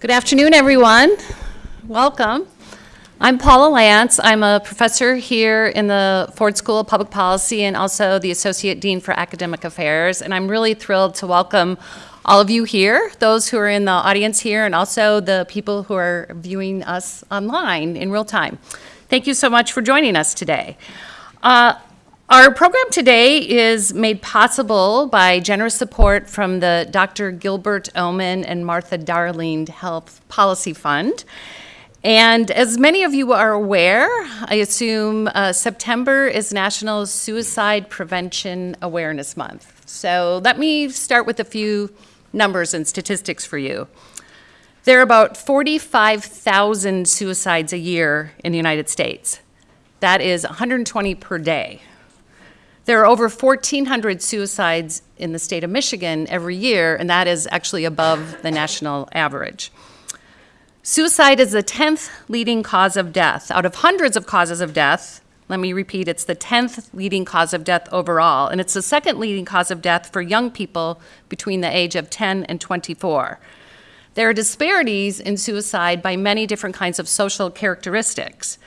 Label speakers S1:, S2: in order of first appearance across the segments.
S1: Good afternoon, everyone. Welcome. I'm Paula Lantz. I'm a professor here in the Ford School of Public Policy and also the Associate Dean for Academic Affairs. And I'm really thrilled to welcome all of you here, those who are in the audience here, and also the people who are viewing us online in real time. Thank you so much for joining us today. Uh, our program today is made possible by generous support from the Dr. Gilbert Omenn and Martha Darling Health Policy Fund. And as many of you are aware, I assume uh, September is National Suicide Prevention Awareness Month. So let me start with a few numbers and statistics for you. There are about 45,000 suicides a year in the United States. That is 120 per day. There are over 1,400 suicides in the state of Michigan every year, and that is actually above the national average. Suicide is the 10th leading cause of death. Out of hundreds of causes of death, let me repeat, it's the 10th leading cause of death overall, and it's the second leading cause of death for young people between the age of 10 and 24. There are disparities in suicide by many different kinds of social characteristics.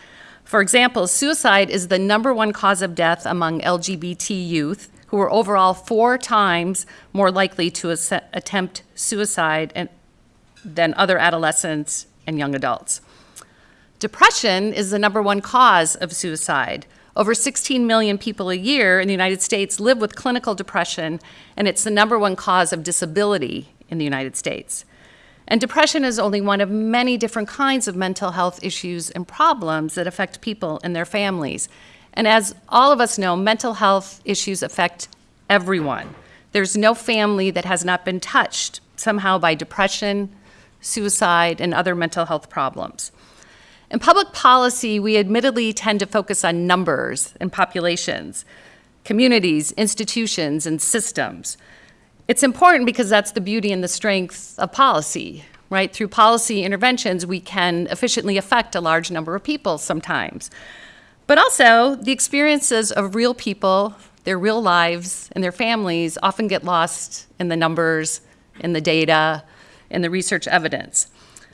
S1: For example, suicide is the number one cause of death among LGBT youth, who are overall four times more likely to attempt suicide than other adolescents and young adults. Depression is the number one cause of suicide. Over 16 million people a year in the United States live with clinical depression, and it's the number one cause of disability in the United States. And depression is only one of many different kinds of mental health issues and problems that affect people and their families. And as all of us know, mental health issues affect everyone. There's no family that has not been touched somehow by depression, suicide, and other mental health problems. In public policy, we admittedly tend to focus on numbers and populations, communities, institutions, and systems. It's important because that's the beauty and the strength of policy, right? Through policy interventions, we can efficiently affect a large number of people sometimes. But also, the experiences of real people, their real lives, and their families often get lost in the numbers, in the data, in the research evidence.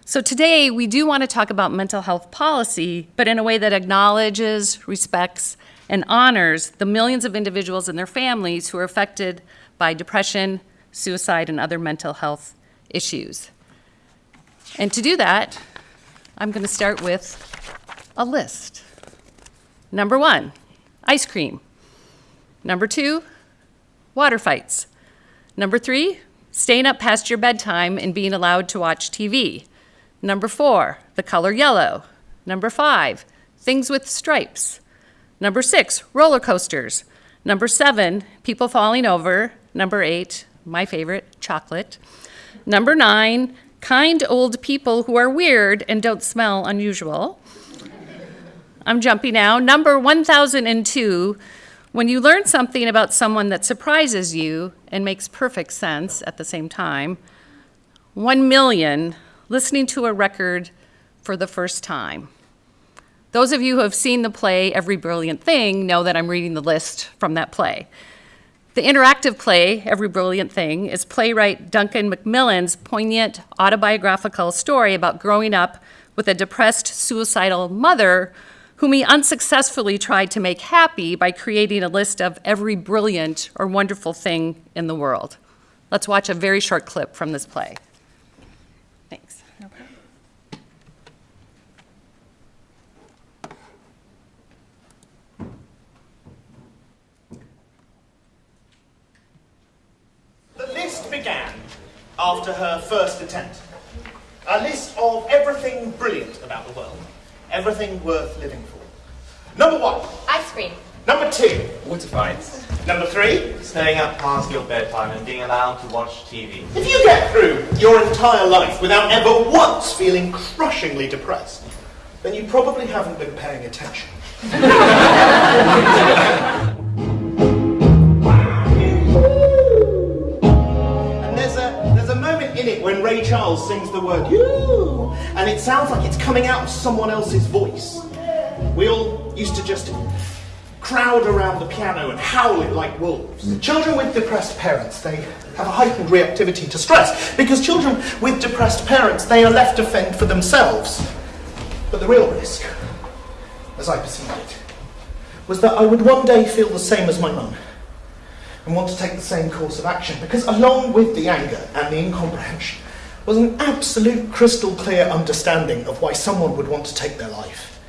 S1: So today, we do want to talk about mental health policy, but in a way that acknowledges, respects, and honors the millions of individuals and their families who are affected by depression, suicide, and other mental health issues. And to do that, I'm going to start with a list. Number one, ice cream. Number two, water fights. Number three, staying up past your bedtime and being allowed to watch TV. Number four, the color yellow. Number five, things with stripes. Number six, roller coasters. Number seven, people falling over. Number eight, my favorite, chocolate. Number nine, kind old people who are weird and don't smell unusual. I'm jumping now. Number 1002, when you learn something about someone that surprises you and makes perfect sense at the same time. One million, listening to a record for the first time. Those of you who have seen the play Every Brilliant Thing know that I'm reading the list from that play. The interactive play, Every Brilliant Thing, is playwright Duncan Macmillan's poignant autobiographical story about growing up with a depressed, suicidal mother whom he unsuccessfully tried to make happy by creating a list of every brilliant or wonderful thing in the world. Let's watch a very short clip from this play.
S2: After her first attempt. A list of everything brilliant about the world. Everything worth living for. Number one.
S3: Ice cream.
S2: Number two.
S4: Water fights.
S2: Number three.
S5: Staying up past your bedtime and being allowed to watch TV.
S2: If you get through your entire life without ever once feeling crushingly depressed, then you probably haven't been paying attention. Charles sings the word you, and it sounds like it's coming out of someone else's voice. We all used to just crowd around the piano and howl it like wolves. Children with depressed parents, they have a heightened reactivity to stress because children with depressed parents, they are left to fend for themselves. But the real risk, as I perceived it, was that I would one day feel the same as my mum and want to take the same course of action because along with the anger and the incomprehension was an absolute crystal clear understanding of why someone would want to take their life.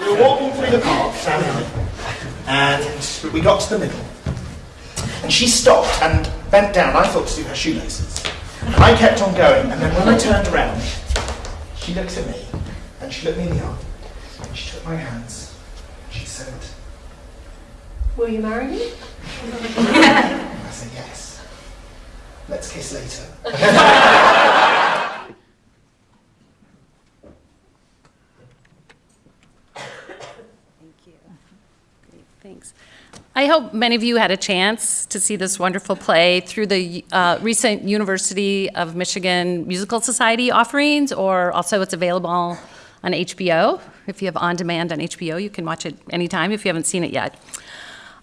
S2: We were walking through the park, Sam and I, and we got to the middle. And she stopped and bent down, I thought to do her shoelaces. And I kept on going, and then when I turned around, she looked at me, and she looked me in the eye, and she took my hands, and she said,
S3: Will you marry me?
S2: I said, yes. Let's kiss later.
S1: Thanks. I hope many of you had a chance to see this wonderful play through the uh, recent University of Michigan Musical Society offerings, or also it's available on HBO. If you have on demand on HBO, you can watch it anytime if you haven't seen it yet.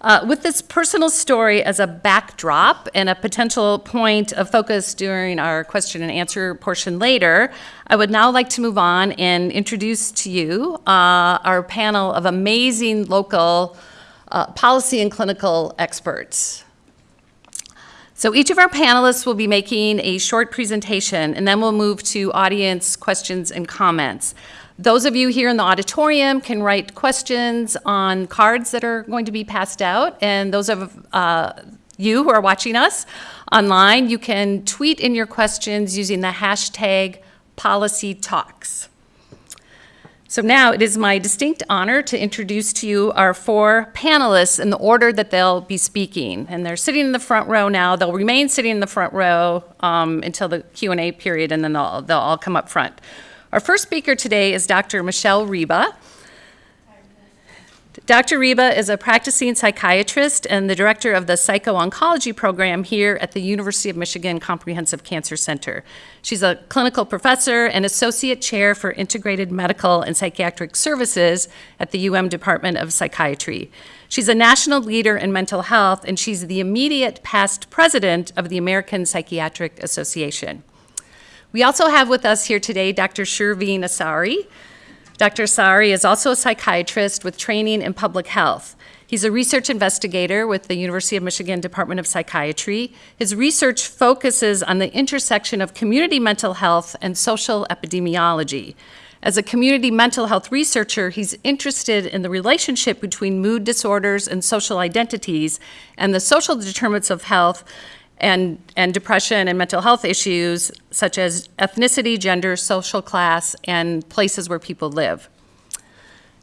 S1: Uh, with this personal story as a backdrop and a potential point of focus during our question and answer portion later, I would now like to move on and introduce to you uh, our panel of amazing local uh, policy and clinical experts. So each of our panelists will be making a short presentation, and then we'll move to audience questions and comments. Those of you here in the auditorium can write questions on cards that are going to be passed out, and those of uh, you who are watching us online, you can tweet in your questions using the hashtag policytalks. So now it is my distinct honor to introduce to you our four panelists in the order that they'll be speaking. And they're sitting in the front row now. They'll remain sitting in the front row um, until the Q&A period, and then they'll, they'll all come up front. Our first speaker today is Dr. Michelle Riba. Dr. Riba is a practicing psychiatrist and the director of the psycho-oncology program here at the University of Michigan Comprehensive Cancer Center. She's a clinical professor and associate chair for integrated medical and psychiatric services at the UM Department of Psychiatry. She's a national leader in mental health, and she's the immediate past president of the American Psychiatric Association. We also have with us here today Dr. Shervin Assari. Dr. Assari is also a psychiatrist with training in public health. He's a research investigator with the University of Michigan Department of Psychiatry. His research focuses on the intersection of community mental health and social epidemiology. As a community mental health researcher, he's interested in the relationship between mood disorders and social identities and the social determinants of health and, and depression and mental health issues such as ethnicity, gender, social class, and places where people live.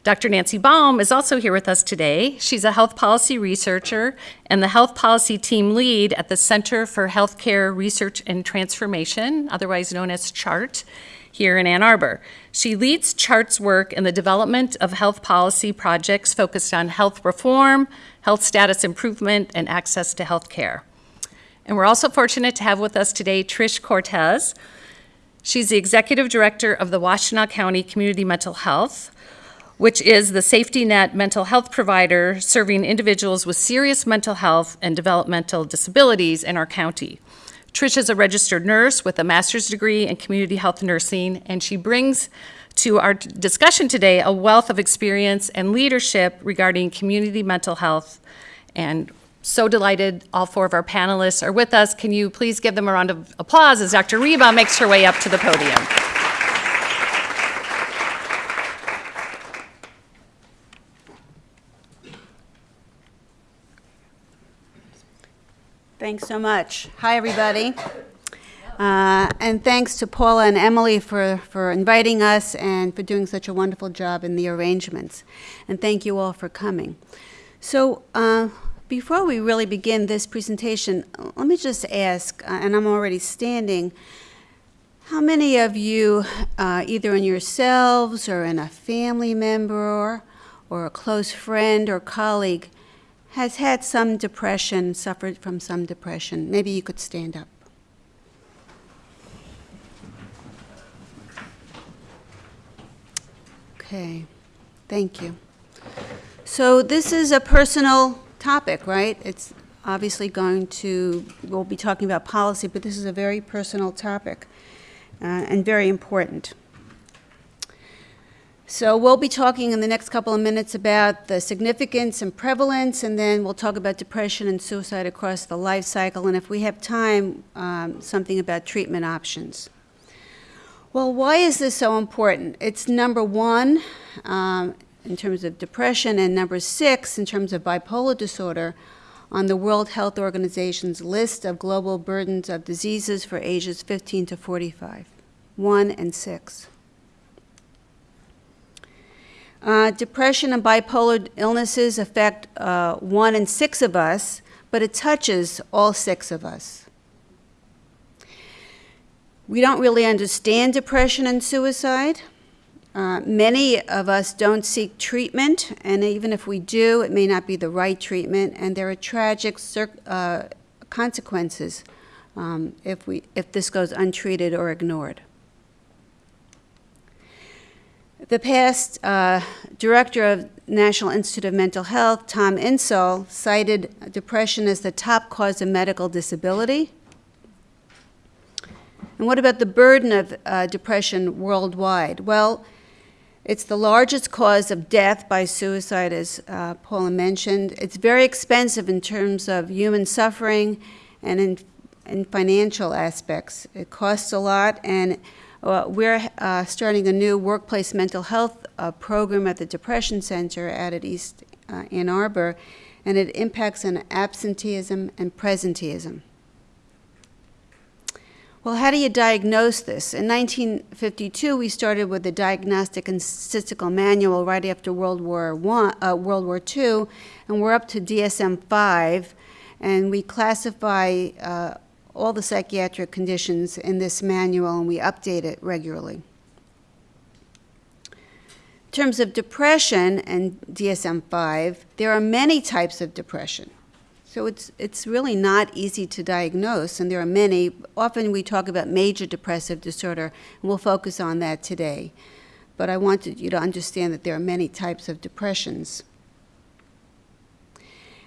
S1: Dr. Nancy Baum is also here with us today. She's a health policy researcher and the health policy team lead at the Center for Healthcare Research and Transformation, otherwise known as CHART, here in Ann Arbor. She leads CHART's work in the development of health policy projects focused on health reform, health status improvement, and access to health care. And we're also fortunate to have with us today Trish Cortes. She's the executive director of the Washtenaw County Community Mental Health, which is the safety net mental health provider serving individuals with serious mental health and developmental disabilities in our county. Trish is a registered nurse with a master's degree in community health nursing, and she brings to our discussion today a wealth of experience and leadership regarding community mental health and so delighted all four of our panelists are with us. Can you please give them a round of applause as Dr. Riba makes her way up to the podium?
S4: Thanks so much. Hi, everybody. Uh, and thanks to Paula and Emily for, for inviting us and for doing such a wonderful job in the arrangements. And thank you all for coming. So, uh, before we really begin this presentation, let me just ask, uh, and I'm already standing, how many of you, uh, either in yourselves or in a family member or a close friend or colleague, has had some depression, suffered from some depression? Maybe you could stand up. Okay, thank you. So this is a personal topic, right? It's obviously going to, we'll be talking about policy, but this is a very personal topic uh, and very important. So we'll be talking in the next couple of minutes about the significance and prevalence, and then we'll talk about depression and suicide across the life cycle, and if we have time, um, something about treatment options. Well, why is this so important? It's number one um, in terms of depression, and number six in terms of bipolar disorder on the World Health Organization's list of global burdens of diseases for ages 15 to 45. One and six. Uh, depression and bipolar illnesses affect uh, one in six of us, but it touches all six of us. We don't really understand depression and suicide. Uh, many of us don't seek treatment, and even if we do, it may not be the right treatment, and there are tragic uh, consequences um, if, we, if this goes untreated or ignored. The past uh, director of National Institute of Mental Health, Tom Insel, cited depression as the top cause of medical disability. And what about the burden of uh, depression worldwide? Well, it's the largest cause of death by suicide, as uh, Paula mentioned. It's very expensive in terms of human suffering and in, in financial aspects. It costs a lot, and uh, we're uh, starting a new workplace mental health uh, program at the Depression Center out at East uh, Ann Arbor, and it impacts on absenteeism and presenteeism. Well, how do you diagnose this? In 1952, we started with the Diagnostic and Statistical Manual right after World War One, uh, World War II, and we're up to DSM-5, and we classify uh, all the psychiatric conditions in this manual, and we update it regularly. In terms of depression and DSM-5, there are many types of depression. So it's, it's really not easy to diagnose, and there are many. Often we talk about major depressive disorder, and we'll focus on that today. But I wanted you to understand that there are many types of depressions.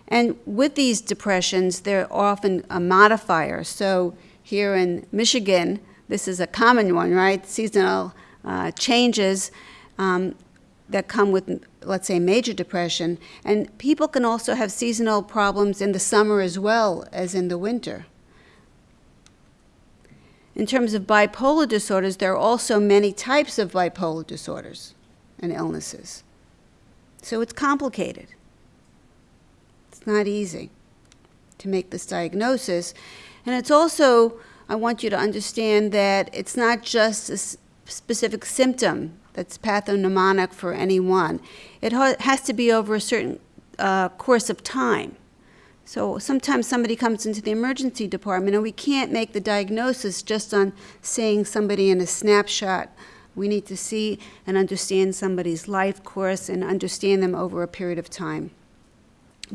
S4: And with these depressions, they're often a modifier. So here in Michigan, this is a common one, right? Seasonal uh, changes. Um, that come with, let's say, major depression. And people can also have seasonal problems in the summer as well as in the winter. In terms of bipolar disorders, there are also many types of bipolar disorders and illnesses. So it's complicated. It's not easy to make this diagnosis. And it's also, I want you to understand that it's not just a specific symptom that's pathognomonic for any one. It ha has to be over a certain uh, course of time. So sometimes somebody comes into the emergency department and we can't make the diagnosis just on seeing somebody in a snapshot. We need to see and understand somebody's life course and understand them over a period of time.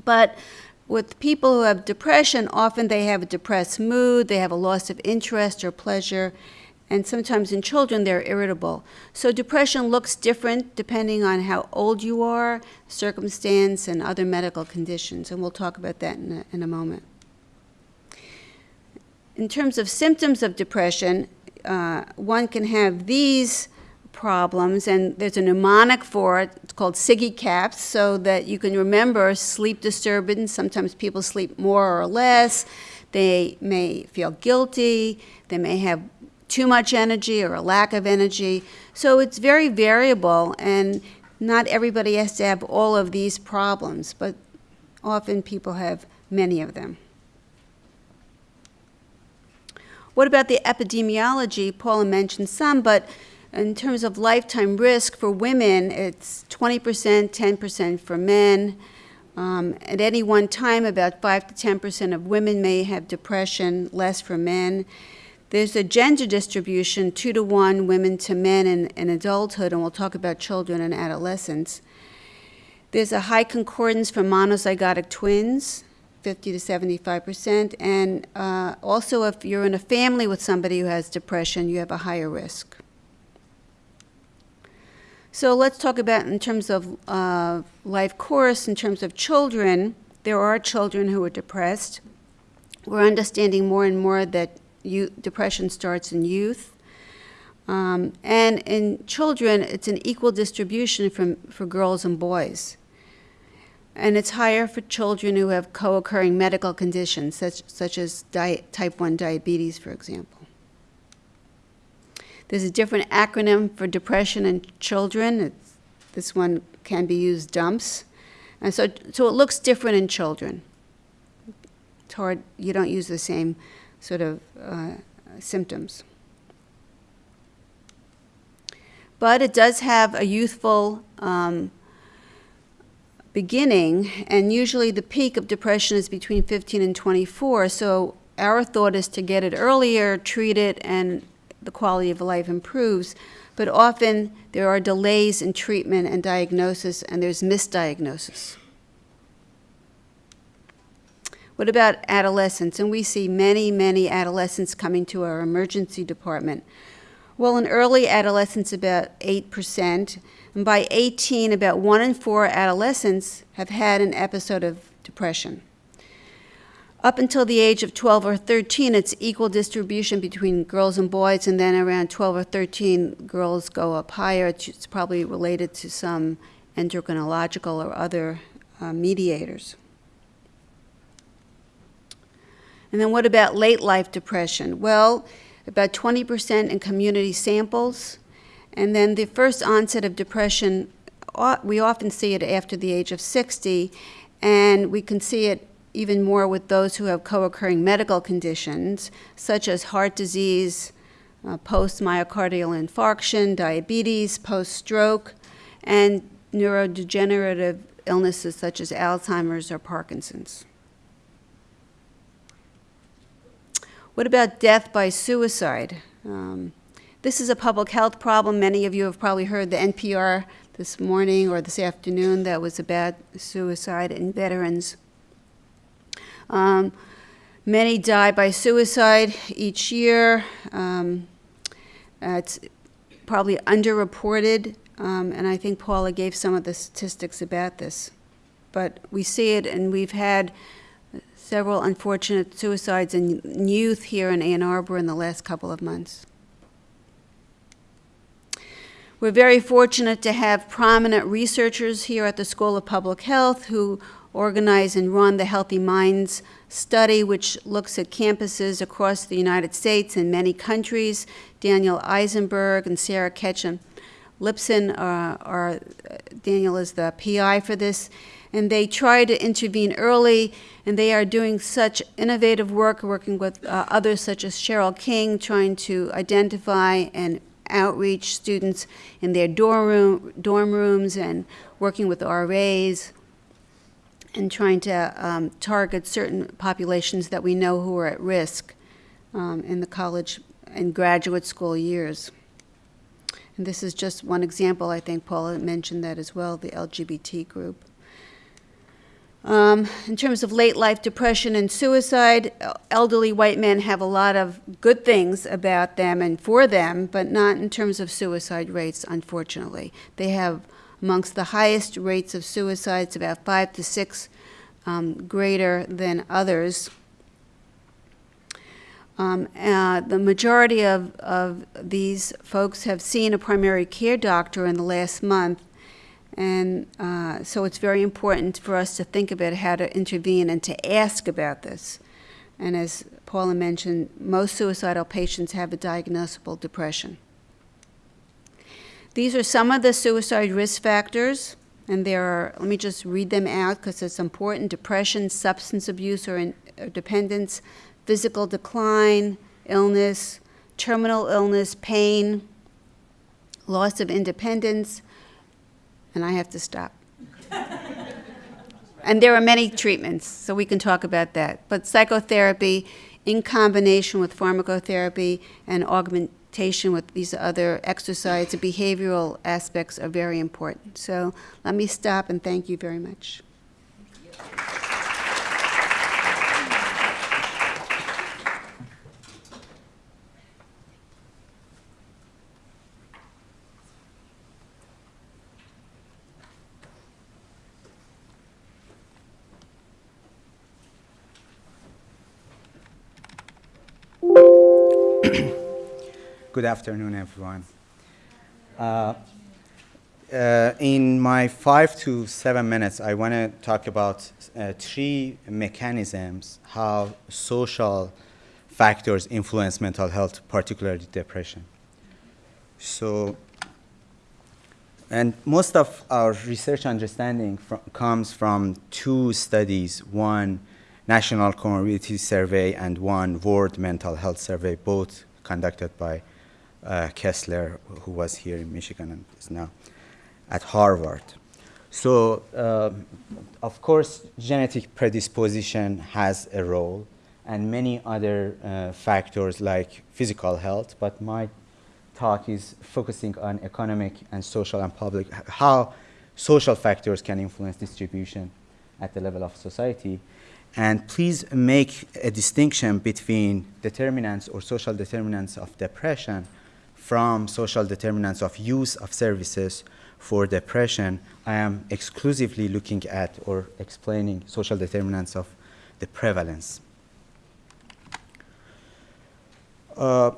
S4: But with people who have depression, often they have a depressed mood, they have a loss of interest or pleasure, and sometimes in children they're irritable. So depression looks different depending on how old you are, circumstance, and other medical conditions, and we'll talk about that in a, in a moment. In terms of symptoms of depression, uh, one can have these problems, and there's a mnemonic for it. It's called SIGECAPS, so that you can remember sleep disturbance. Sometimes people sleep more or less. They may feel guilty. They may have too much energy or a lack of energy. So it's very variable, and not everybody has to have all of these problems, but often people have many of them. What about the epidemiology? Paula mentioned some, but in terms of lifetime risk for women, it's 20%, 10% for men. Um, at any one time, about 5 to 10% of women may have depression, less for men. There's a gender distribution, two to one women to men in, in adulthood, and we'll talk about children and adolescents. There's a high concordance for monozygotic twins, 50 to 75 percent, and uh, also if you're in a family with somebody who has depression, you have a higher risk. So let's talk about in terms of uh, life course, in terms of children, there are children who are depressed. We're understanding more and more that you, depression starts in youth. Um, and in children, it's an equal distribution from, for girls and boys. And it's higher for children who have co occurring medical conditions, such, such as type 1 diabetes, for example. There's a different acronym for depression in children. It's, this one can be used DUMPS. And so, so it looks different in children. It's hard, you don't use the same sort of uh, symptoms. But it does have a youthful um, beginning, and usually the peak of depression is between 15 and 24. So our thought is to get it earlier, treat it, and the quality of life improves. But often there are delays in treatment and diagnosis, and there's misdiagnosis. What about adolescents? And we see many, many adolescents coming to our emergency department. Well, in early adolescence, about 8%, and by 18, about one in four adolescents have had an episode of depression. Up until the age of 12 or 13, it's equal distribution between girls and boys, and then around 12 or 13, girls go up higher. It's, it's probably related to some endocrinological or other uh, mediators. And then what about late life depression? Well, about 20% in community samples. And then the first onset of depression, we often see it after the age of 60, and we can see it even more with those who have co occurring medical conditions, such as heart disease, uh, post myocardial infarction, diabetes, post stroke, and neurodegenerative illnesses such as Alzheimer's or Parkinson's. What about death by suicide? Um, this is a public health problem. Many of you have probably heard the NPR this morning or this afternoon that was about suicide in veterans. Um, many die by suicide each year. Um, it's probably underreported, um, and I think Paula gave some of the statistics about this. But we see it, and we've had several unfortunate suicides in youth here in Ann Arbor in the last couple of months. We're very fortunate to have prominent researchers here at the School of Public Health who organize and run the Healthy Minds study, which looks at campuses across the United States and many countries. Daniel Eisenberg and Sarah Ketchen Lipson uh, are, are Daniel is the PI for this, and they try to intervene early, and they are doing such innovative work, working with uh, others such as Cheryl King, trying to identify and outreach students in their dorm, room, dorm rooms and working with RAs and trying to um, target certain populations that we know who are at risk um, in the college and graduate school years. And this is just one example. I think Paula mentioned that as well, the LGBT group. Um, in terms of late life depression and suicide, elderly white men have a lot of good things about them and for them, but not in terms of suicide rates, unfortunately. They have amongst the highest rates of suicides, about five to six um, greater than others. Um, uh, the majority of, of these folks have seen a primary care doctor in the last month, and uh, so it's very important for us to think about how to intervene and to ask about this. And as Paula mentioned, most suicidal patients have a diagnosable depression. These are some of the suicide risk factors, and there are, let me just read them out because it's important depression, substance abuse or, in, or dependence, physical decline, illness, terminal illness, pain, loss of independence, and I have to stop. and there are many treatments, so we can talk about that. But psychotherapy, in combination with pharmacotherapy and augmentation with these other exercise and behavioral aspects, are very important. So let me stop and thank you very much.
S6: Good afternoon, everyone. Uh, uh, in my five to seven minutes, I want to talk about uh, three mechanisms how social factors influence mental health, particularly depression. So, and most of our research understanding comes from two studies one National Comorbidity Survey and one World Mental Health Survey, both conducted by uh, Kessler, who was here in Michigan and is now at Harvard. So, uh, of course, genetic predisposition has a role, and many other uh, factors like physical health, but my talk is focusing on economic and social and public, how social factors can influence distribution at the level of society. And please make a distinction between determinants or social determinants of depression from social determinants of use of services for depression. I am exclusively looking at or explaining social determinants of the prevalence. Uh,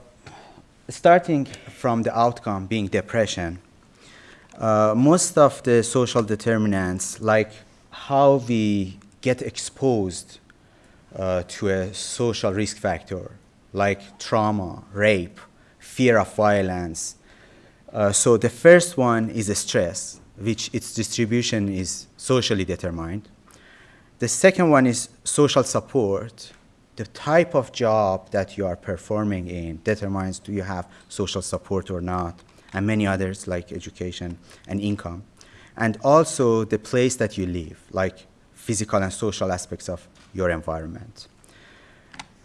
S6: starting from the outcome being depression, uh, most of the social determinants, like how we get exposed uh, to a social risk factor, like trauma, rape, fear of violence. Uh, so the first one is stress, which its distribution is socially determined. The second one is social support, the type of job that you are performing in determines do you have social support or not, and many others like education and income. And also the place that you live, like physical and social aspects of your environment.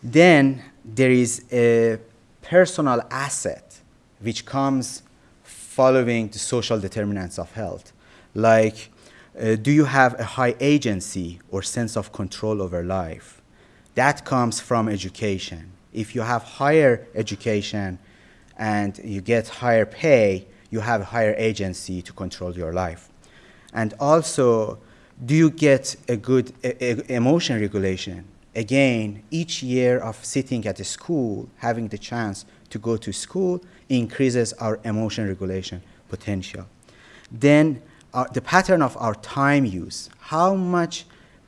S6: Then there is a personal asset which comes following the social determinants of health, like uh, do you have a high agency or sense of control over life? that comes from education. If you have higher education and you get higher pay, you have higher agency to control your life. And also, do you get a good emotion regulation? Again, each year of sitting at a school, having the chance to go to school, increases our emotion regulation potential. Then uh, the pattern of our time use, how much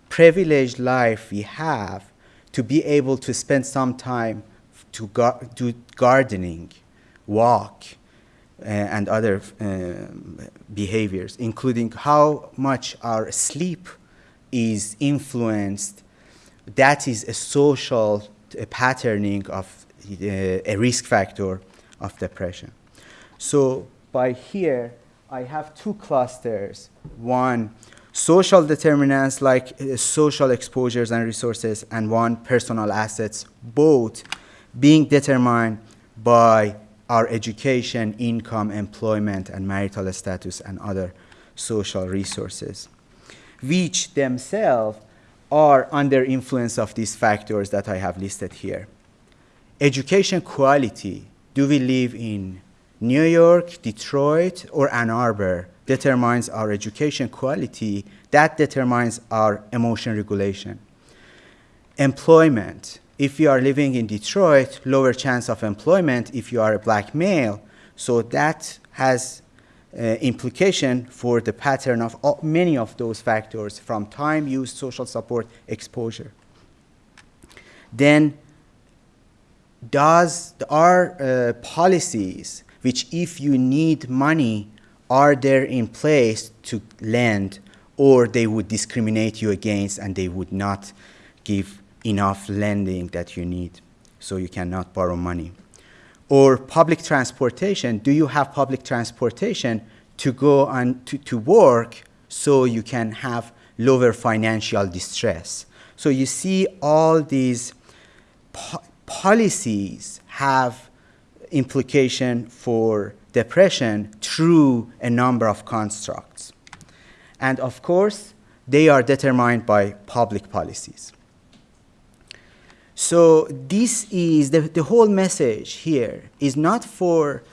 S6: privileged life we have to be able to spend some time to gar do gardening, walk, uh, and other uh, behaviors, including how much our sleep is influenced. That is a social a patterning of uh, a risk factor of depression. So by here, I have two clusters. One social determinants like uh, social exposures and resources, and one, personal assets, both being determined by our education, income, employment, and marital status, and other social resources, which themselves are under influence of these factors that I have listed here. Education quality, do we live in New York, Detroit, or Ann Arbor? determines our education quality, that determines our emotion regulation. Employment, if you are living in Detroit, lower chance of employment if you are a black male, so that has uh, implication for the pattern of many of those factors from time, use, social support, exposure. Then does our uh, policies, which if you need money are there in place to lend or they would discriminate you against and they would not give enough lending that you need so you cannot borrow money or public transportation do you have public transportation to go on to, to work so you can have lower financial distress so you see all these po policies have implication for depression through a number of constructs. And of course, they are determined by public policies. So this is the, the whole message here is not for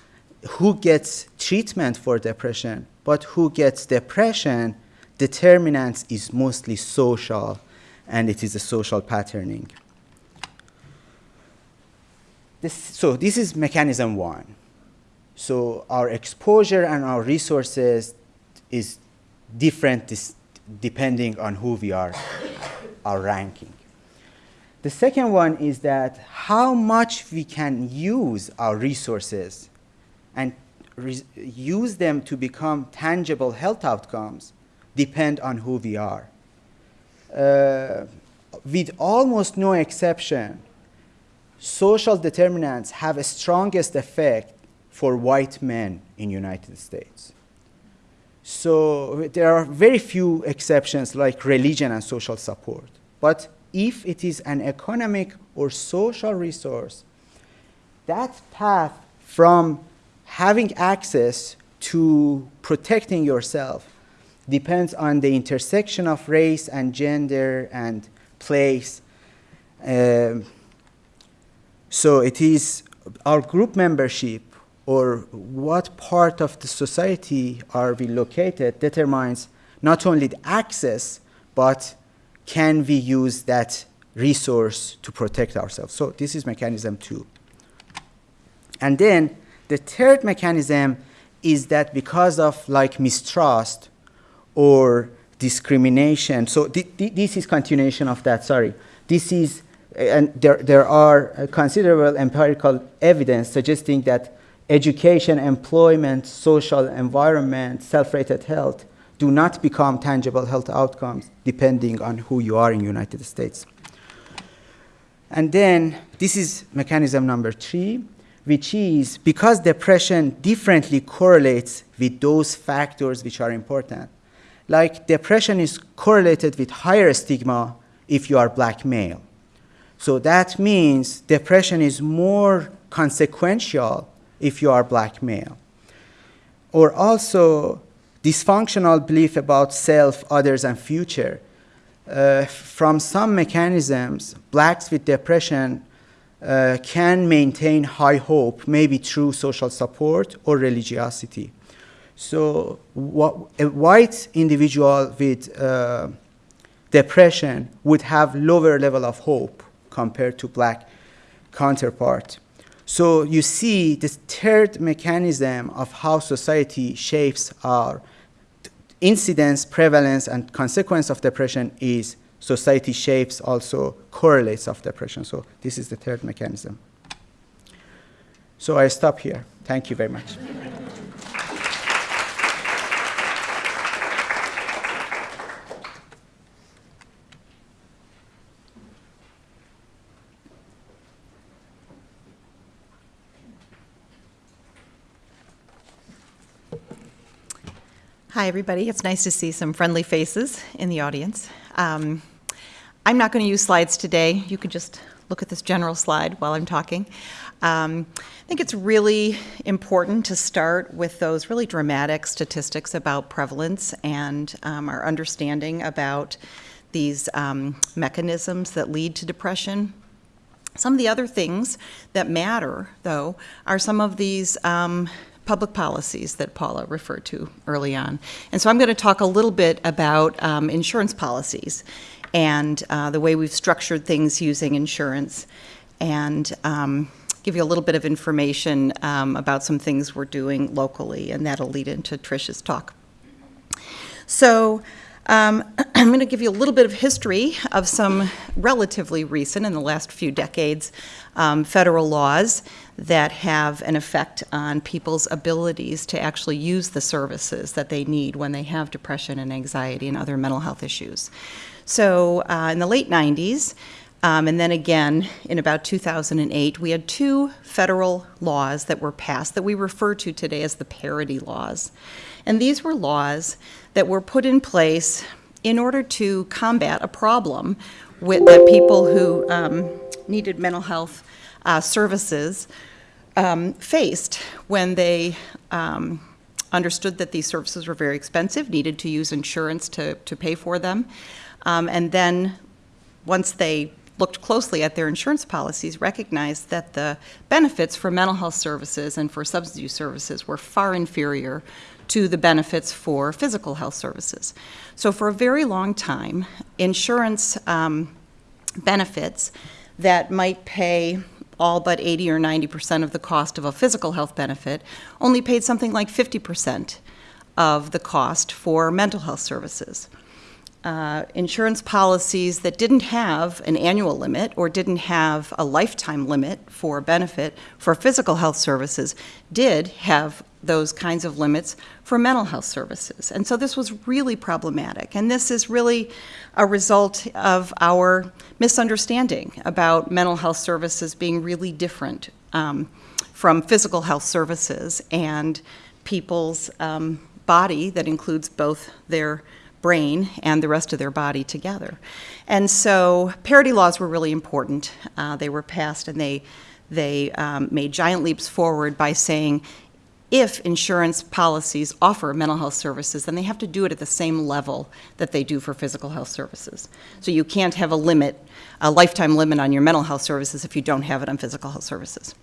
S6: who gets treatment for depression, but who gets depression. Determinants is mostly social, and it is a social patterning. this, so this is mechanism one. So our exposure and our resources is different depending on who we are, our ranking. The second one is that how much we can use our resources and re- use them to become tangible health outcomes depend on who we are. Uh, with almost no exception, social determinants have a strongest effect for white men in United States. So there are very few exceptions like religion and social support. But if it is an economic or social resource, that path from having access to protecting yourself depends on the intersection of race and gender and place. Um, so it is our group membership or what part of the society are we located determines not only the access, but can we use that resource to protect ourselves. So this is mechanism two. And then the third mechanism is that because of like mistrust or discrimination, so th- th- this is continuation of that, sorry. This is, and there, there are considerable empirical evidence suggesting that education, employment, social environment, self-rated health do not become tangible health outcomes depending on who you are in the United States. And then this is mechanism number three, which is because depression differently correlates with those factors which are important. Like depression is correlated with higher stigma if you are black male. So that means depression is more consequential if you are black male. Or also dysfunctional belief about self, others, and future. Uh, from some mechanisms, blacks with depression uh, can maintain high hope, maybe through social support or religiosity. So, what, a white individual with uh, depression would have lower level of hope compared to black counterpart. So you see this third mechanism of how society shapes our incidence, prevalence, and consequence of depression is society shapes also correlates of depression. So this is the third mechanism. So I stop here. Thank you very much.
S7: Hi, everybody. It's nice to see some friendly faces in the audience. Um, I'm not going to use slides today. You can just look at this general slide while I'm talking. Um, I think it's really important to start with those really dramatic statistics about prevalence and um, our understanding about these um, mechanisms that lead to depression. Some of the other things that matter, though, are some of these um, public policies that Paula referred to early on. And so I'm going to talk a little bit about um, insurance policies and uh, the way we've structured things using insurance and um, give you a little bit of information um, about some things we're doing locally, and that'll lead into Trish's talk. So, um, I'm going to give you a little bit of history of some relatively recent, in the last few decades, um, federal laws that have an effect on people's abilities to actually use the services that they need when they have depression and anxiety and other mental health issues. So, uh, in the late 90s, um, and then again in about 2008, we had two federal laws that were passed that we refer to today as the parity laws. And these were laws that were put in place in order to combat a problem with that people who um, needed mental health uh, services um, faced when they um, understood that these services were very expensive, needed to use insurance to, to pay for them. Um, and then once they looked closely at their insurance policies, recognized that the benefits for mental health services and for substance use services were far inferior to the benefits for physical health services. So, for a very long time, insurance um, benefits that might pay all but 80 or 90% of the cost of a physical health benefit, only paid something like 50% of the cost for mental health services. Uh, insurance policies that didn't have an annual limit or didn't have a lifetime limit for benefit for physical health services did have those kinds of limits for mental health services. And so this was really problematic. And this is really a result of our misunderstanding about mental health services being really different um, from physical health services and people's um, body that includes both their brain and the rest of their body together. And so parity laws were really important. Uh, they were passed and they, they um, made giant leaps forward by saying if insurance policies offer mental health services, then they have to do it at the same level that they do for physical health services. So you can't have a limit, a lifetime limit on your mental health services if you don't have it on physical health services.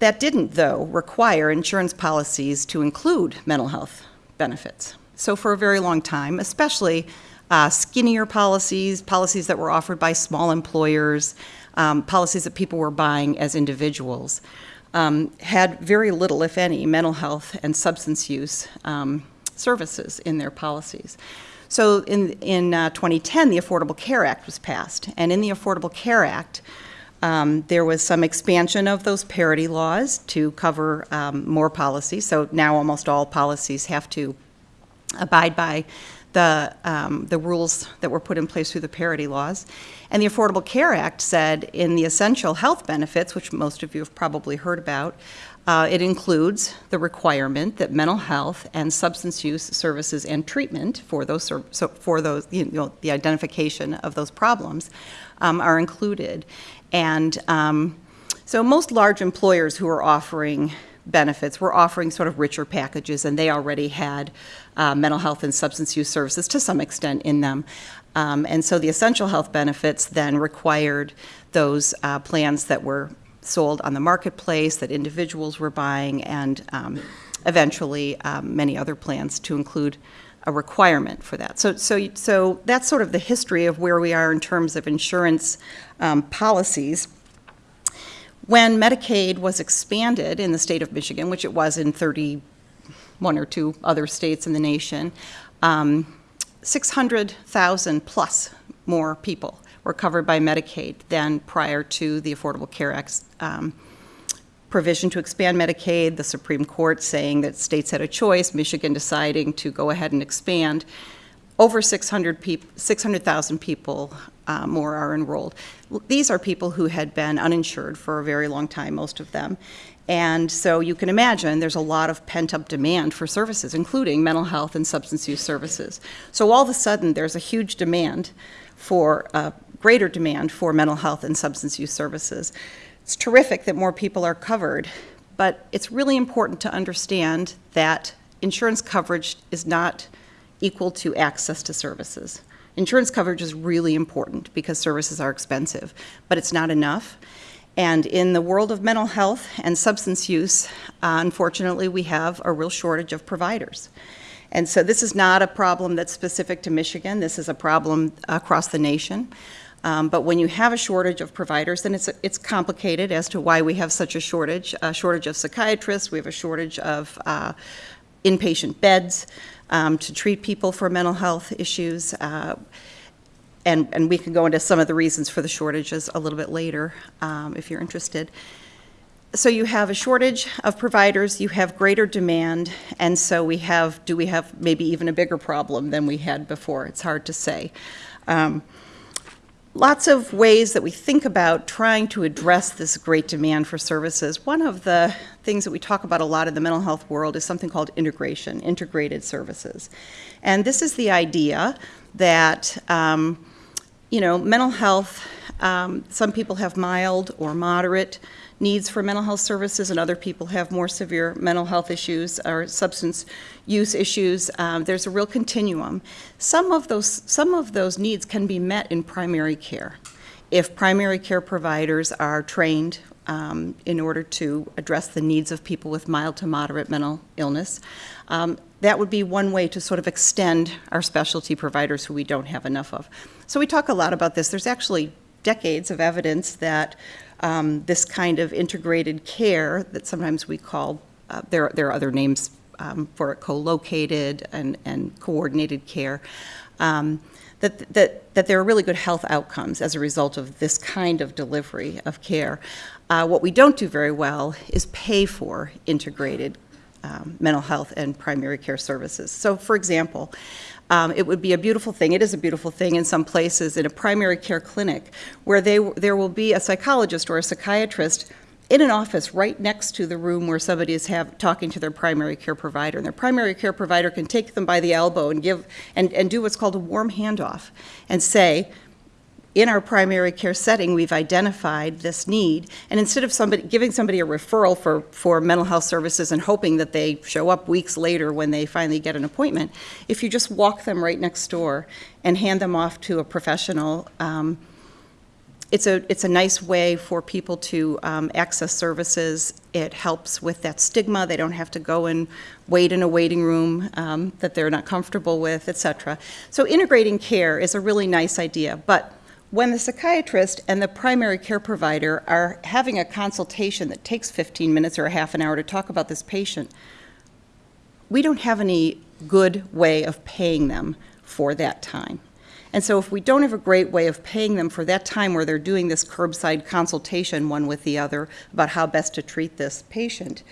S7: That didn't, though, require insurance policies to include mental health benefits. So for a very long time, especially uh, skinnier policies, policies that were offered by small employers, um, policies that people were buying as individuals, um, had very little, if any, mental health and substance use um, services in their policies. So in, in uh, 2010, the Affordable Care Act was passed. And in the Affordable Care Act, um, there was some expansion of those parity laws to cover um, more policies. So now almost all policies have to abide by the, um, the rules that were put in place through the parity laws. And the Affordable Care Act said in the essential health benefits, which most of you have probably heard about, uh, it includes the requirement that mental health and substance use services and treatment for those, so for those, you know, the identification of those problems um, are included. And um, so most large employers who are offering benefits were offering sort of richer packages, and they already had uh, mental health and substance use services to some extent in them. Um, and so the essential health benefits then required those uh, plans that were sold on the marketplace, that individuals were buying, and um, eventually um, many other plans to include a requirement for that. So, so, so that's sort of the history of where we are in terms of insurance um, policies. When Medicaid was expanded in the state of Michigan, which it was in 31 or two other states in the nation, um, 600,000 plus more people were covered by Medicaid than prior to the Affordable Care Act um, provision to expand Medicaid, the Supreme Court saying that states had a choice, Michigan deciding to go ahead and expand. Over 600 peop 600,000 people uh, more are enrolled. These are people who had been uninsured for a very long time, most of them. And so you can imagine there's a lot of pent up demand for services, including mental health and substance use services. So all of a sudden, there's a huge demand for, uh, greater demand for mental health and substance use services. It's terrific that more people are covered, but it's really important to understand that insurance coverage is not equal to access to services. Insurance coverage is really important because services are expensive, but it's not enough. And in the world of mental health and substance use, uh, unfortunately, we have a real shortage of providers. And so this is not a problem that's specific to Michigan. This is a problem across the nation. Um, but when you have a shortage of providers, then it's, it's complicated as to why we have such a shortage. A shortage of psychiatrists, we have a shortage of uh, inpatient beds um, to treat people for mental health issues. Uh, and, and we can go into some of the reasons for the shortages a little bit later um, if you're interested. So you have a shortage of providers, you have greater demand, and so we have, do we have maybe even a bigger problem than we had before? It's hard to say. Um, lots of ways that we think about trying to address this great demand for services. One of the things that we talk about a lot in the mental health world is something called integration, integrated services. And this is the idea that um, you know, mental health, um, some people have mild or moderate needs for mental health services, and other people have more severe mental health issues or substance use issues. Um, there's a real continuum. Some of those some of those needs can be met in primary care, if primary care providers are trained um, in order to address the needs of people with mild to moderate mental illness. Um, that would be one way to sort of extend our specialty providers who we don't have enough of. So we talk a lot about this. There's actually decades of evidence that um, this kind of integrated care that sometimes we call, uh, there, there are other names um, for it, co-located and, and coordinated care, um, that, that, that there are really good health outcomes as a result of this kind of delivery of care. Uh, What we don't do very well is pay for integrated um, mental health and primary care services. So, for example, um, it would be a beautiful thing, it is a beautiful thing in some places, in a primary care clinic, where they, there will be a psychologist or a psychiatrist in an office right next to the room where somebody is have, talking to their primary care provider. And their primary care provider can take them by the elbow and give, and, and do what's called a warm handoff, and say, in our primary care setting, we've identified this need, and instead of somebody, giving somebody a referral for, for mental health services and hoping that they show up weeks later when they finally get an appointment, if you just walk them right next door and hand them off to a professional, um, it's a, it's a nice way for people to um, access services. It helps with that stigma. They don't have to go and wait in a waiting room um, that they're not comfortable with, et cetera. So integrating care is a really nice idea, but when the psychiatrist and the primary care provider are having a consultation that takes 15 minutes or a half an hour to talk about this patient, we don't have any good way of paying them for that time. And so if we don't have a great way of paying them for that time where they're doing this curbside consultation one with the other about how best to treat this patient,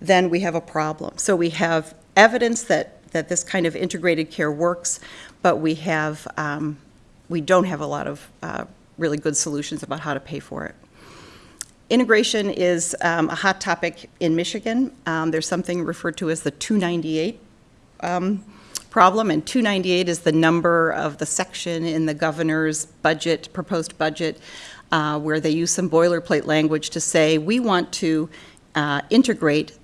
S7: then we have a problem. So we have evidence that, that this kind of integrated care works, but we have, um, we don't have a lot of uh, really good solutions about how to pay for it. Integration is um, a hot topic in Michigan. Um, There's something referred to as the 298 um, problem, and 298 is the number of the section in the governor's budget, proposed budget, uh, where they use some boilerplate language to say, we want to uh, integrate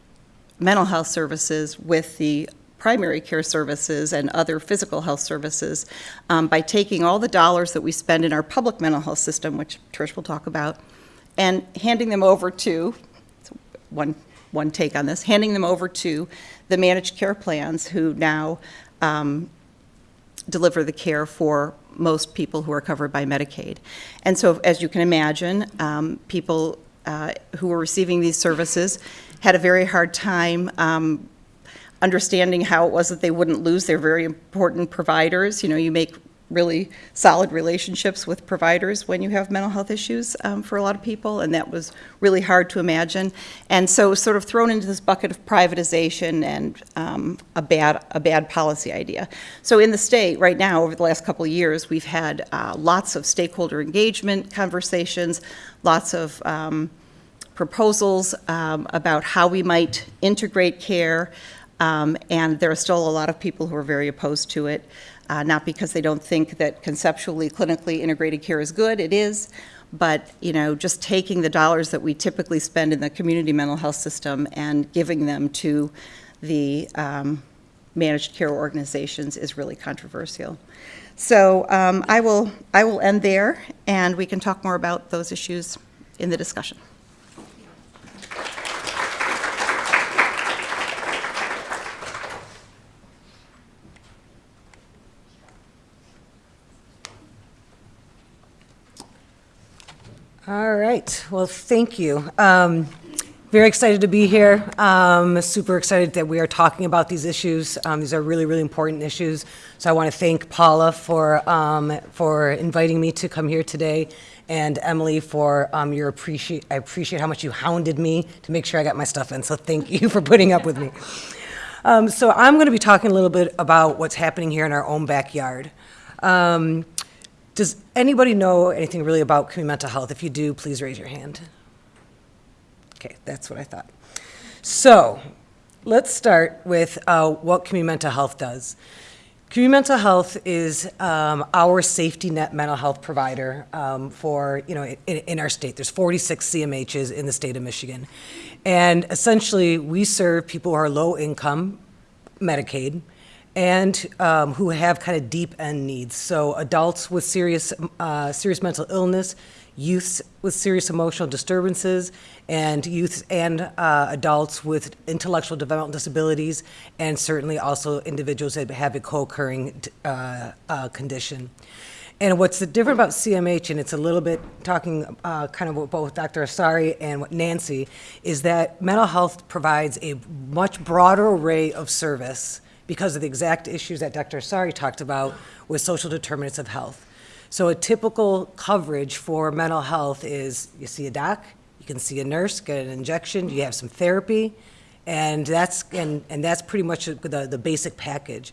S7: mental health services with the primary care services and other physical health services um, by taking all the dollars that we spend in our public mental health system, which Trish will talk about, and handing them over to, one, one take on this, handing them over to the managed care plans who now um, deliver the care for most people who are covered by Medicaid. And so, as you can imagine, um, people uh, who were receiving these services had a very hard time um, understanding how it was that they wouldn't lose their very important providers. You know, you make really solid relationships with providers when you have mental health issues um, for a lot of people, and that was really hard to imagine. And so, sort of thrown into this bucket of privatization and um, a bad a bad policy idea. So, in the state right now, over the last couple of years, we've had uh, lots of stakeholder engagement conversations, lots of um, proposals um, about how we might integrate care. Um, and there are still a lot of people who are very opposed to it, uh, not because they don't think that conceptually, clinically integrated care is good, it is, but, you know, just taking the dollars that we typically spend in the community mental health system and giving them to the um, managed care organizations is really controversial. So um, I will, I will end there, and we can talk more about those issues in the discussion.
S8: All right. Well, thank you. Um, very excited to be here. Um, super excited that we are talking about these issues. Um, these are really, really important issues. So I want to thank Paula for um, for inviting me to come here today, and Emily for um, your appreciate. I appreciate how much you hounded me to make sure I got my stuff in. So thank you for putting up with me. Um, so I'm going to be talking a little bit about what's happening here in our own backyard. Um, does anybody know anything really about community mental health? If you do, please raise your hand. Okay, that's what I thought. So, let's start with uh, what community mental health does. Community mental health is um, our safety net mental health provider um, for, you know, in, in our state. There's 46 CMHs in the state of Michigan. And essentially, we serve people who are low income, Medicaid, and um, who have kind of deep end needs. So adults with serious, uh, serious mental illness, youths with serious emotional disturbances, and youths and uh, adults with intellectual developmental disabilities, and certainly also individuals that have a co-occurring uh, uh, condition. And what's the different about CMH, and it's a little bit talking uh, kind of what both Dr. Assari and Nancy, is that mental health provides a much broader array of service because of the exact issues that Dr. Assari talked about with social determinants of health. So a typical coverage for mental health is you see a doc, you can see a nurse, get an injection, you have some therapy, and that's and, and that's pretty much the, the basic package.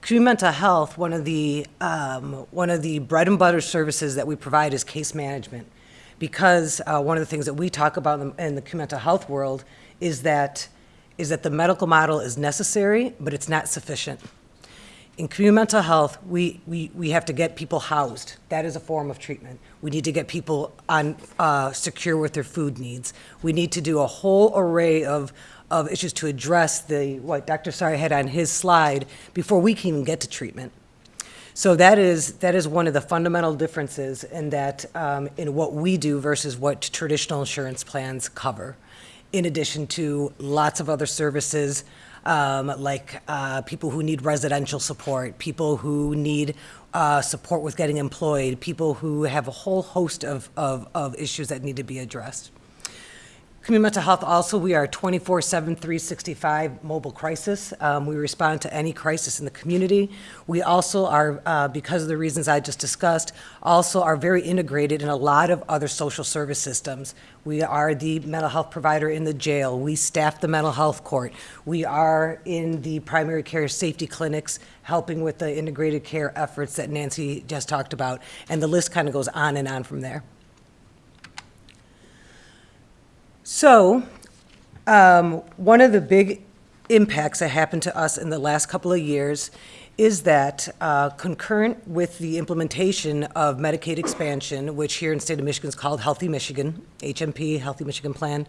S8: Community mental health, one of the um, one of the bread and butter services that we provide is case management, because uh, one of the things that we talk about in the, in the mental health world is that is that the medical model is necessary, but it's not sufficient. In community mental health, we, we, we have to get people housed. That is a form of treatment. We need to get people on, uh, secure with their food needs. We need to do a whole array of, of issues to address the, what Dr. Assari had on his slide before we can even get to treatment. So that is, that is one of the fundamental differences in that, um, in what we do versus what traditional insurance plans cover. In addition to lots of other services, um, like uh, people who need residential support, people who need uh, support with getting employed, people who have a whole host of, of, of issues that need to be addressed. Community mental health also, we are 24/7, 365 mobile crisis. Um, We respond to any crisis in the community. We also are, uh, because of the reasons I just discussed, also are very integrated in a lot of other social service systems. We are the mental health provider in the jail. We staff the mental health court. We are in the primary care safety clinics, helping with the integrated care efforts that Nancy just talked about. And the list kind of goes on and on from there. So, um, one of the big impacts that happened to us in the last couple of years is that uh, concurrent with the implementation of Medicaid expansion, which here in the state of Michigan is called Healthy Michigan, HMP, Healthy Michigan Plan,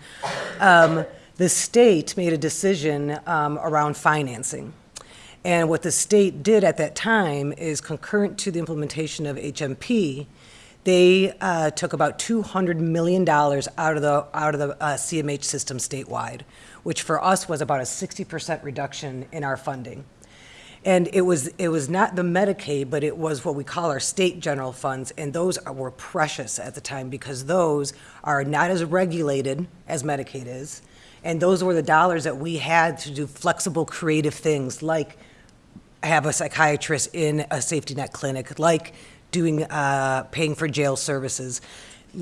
S8: um, the state made a decision um, around financing. And what the state did at that time is concurrent to the implementation of HMP, they uh, took about $200 million out of the, out of the uh, CMH system statewide, which for us was about a 60% reduction in our funding. And it was, it was not the Medicaid, but it was what we call our state general funds, and those are- were precious at the time because those are not as regulated as Medicaid is. And those were the dollars that we had to do flexible, creative things like have a psychiatrist in a safety net clinic, like doing, uh, paying for jail services.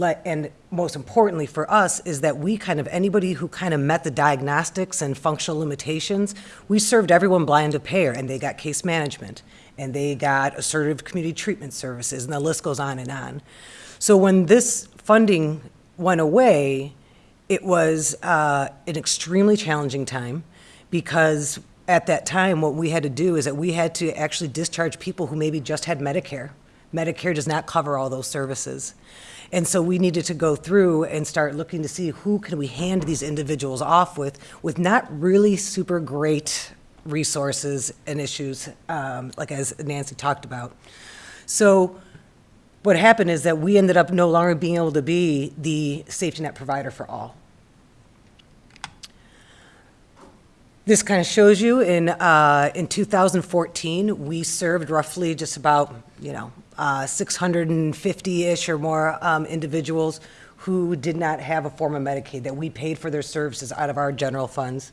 S8: And most importantly for us is that we kind of, anybody who kind of met the diagnostics and functional limitations, we served everyone blind to payer, and they got case management, and they got assertive community treatment services, and the list goes on and on. So when this funding went away, it was uh, an extremely challenging time because at that time, what we had to do is that we had to actually discharge people who maybe just had Medicare. Medicare does not cover all those services. And so we needed to go through and start looking to see who can we hand these individuals off with, with not really super great resources and issues, um, like as Nancy talked about. So what happened is that we ended up no longer being able to be the safety net provider for all. This kind of shows you in, uh, in 2014, we served roughly just about, you know, 650-ish or more um, individuals who did not have a form of Medicaid, that we paid for their services out of our general funds.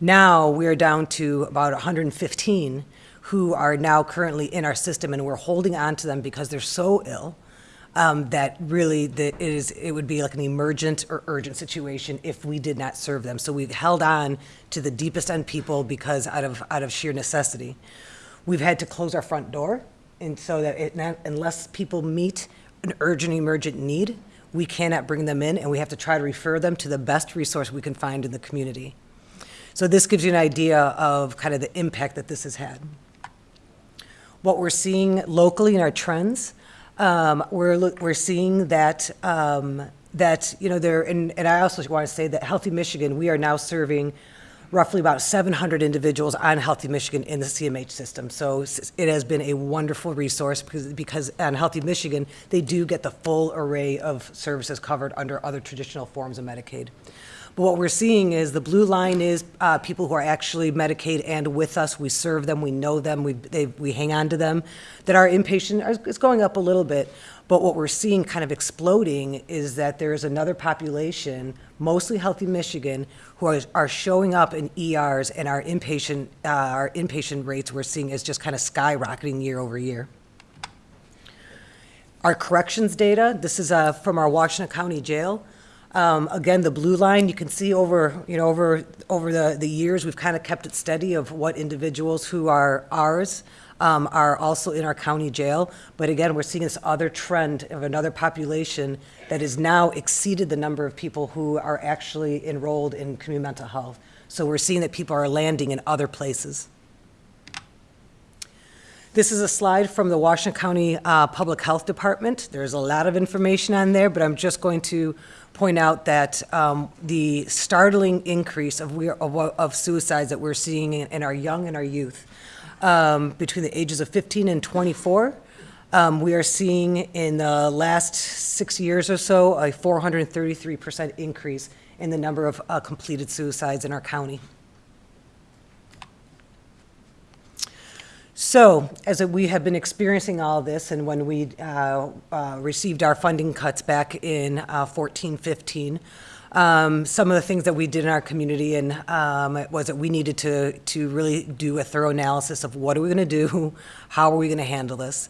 S8: Now, we are down to about 115 who are now currently in our system, and we're holding on to them because they're so ill um, that really it is it would be like an emergent or urgent situation if we did not serve them. So we've held on to the deepest end people because out of out of sheer necessity, we've had to close our front door, and so that it not, unless people meet an urgent emergent need, we cannot bring them in, and we have to try to refer them to the best resource we can find in the community. So this gives you an idea of kind of the impact that this has had. What we're seeing locally in our trends um, we're, we're seeing that, um, that, you know, there, and, and I also want to say that Healthy Michigan, we are now serving roughly about 700 individuals on Healthy Michigan in the CMH system. So it has been a wonderful resource because, because on Healthy Michigan, they do get the full array of services covered under other traditional forms of Medicaid. But what we're seeing is the blue line is uh, people who are actually Medicaid and with us. We serve them, we know them, we, they, we hang on to them. That our inpatient is going up a little bit. But what we're seeing kind of exploding is that there is another population, mostly healthy Michigan, who are, are showing up in ERs and our inpatient, uh, our inpatient rates we're seeing is just kind of skyrocketing year over year. Our corrections data, this is uh, from our Washtenaw County Jail. Um, Again, the blue line, you can see over, you know, over, over the, the years, we've kind of kept it steady of what individuals who are ours um, are also in our county jail. But again, we're seeing this other trend of another population that has now exceeded the number of people who are actually enrolled in community mental health. So we're seeing that people are landing in other places. This is a slide from the Washtenaw County uh, Public Health Department. There's a lot of information on there, but I'm just going to point out that um, the startling increase of, we- of of suicides that we're seeing in in our young and our youth, um, between the ages of 15 and 24, um, we are seeing in the last six years or so, a 433% increase in the number of uh, completed suicides in our county. So, as we have been experiencing all this, and when we uh, uh, received our funding cuts back in uh, 14, 15, um, some of the things that we did in our community and um, was that we needed to to really do a thorough analysis of what are we going to do, how are we going to handle this.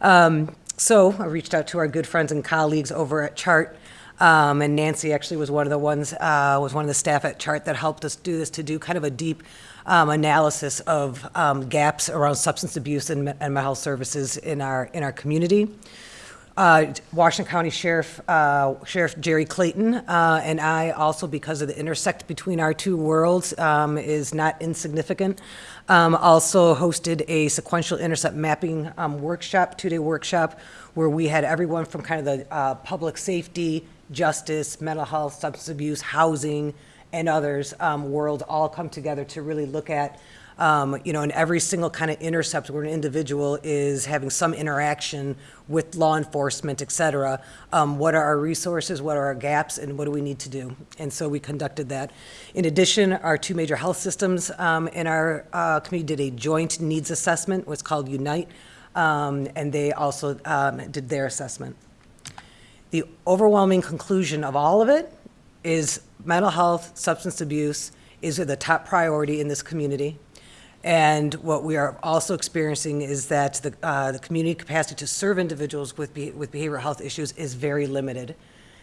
S8: Um, so I reached out to our good friends and colleagues over at CHRT, um, and Nancy actually was one of the ones, uh, was one of the staff at CHRT that helped us do this, to do kind of a deep um, analysis of um, gaps around substance abuse and, and mental health services in our, in our community. Uh, Washtenaw County Sheriff, uh, Sheriff Jerry Clayton, uh, and I also, because of the intersect between our two worlds, um, is not insignificant. Um, also hosted a sequential intercept mapping um, workshop, two-day workshop, where we had everyone from kind of the uh, public safety, justice, mental health, substance abuse, housing, and others um, world all come together to really look at um, you know, in every single kind of intercept where an individual is having some interaction with law enforcement, et cetera, um, what are our resources, what are our gaps, and what do we need to do? And so we conducted that. In addition, our two major health systems um, in our uh, community did a joint needs assessment, what's called Unite, um, and they also um, did their assessment. The overwhelming conclusion of all of it is mental health, substance abuse is the top priority in this community. And what we are also experiencing is that the, uh, the community capacity to serve individuals with, be, with behavioral health issues is very limited.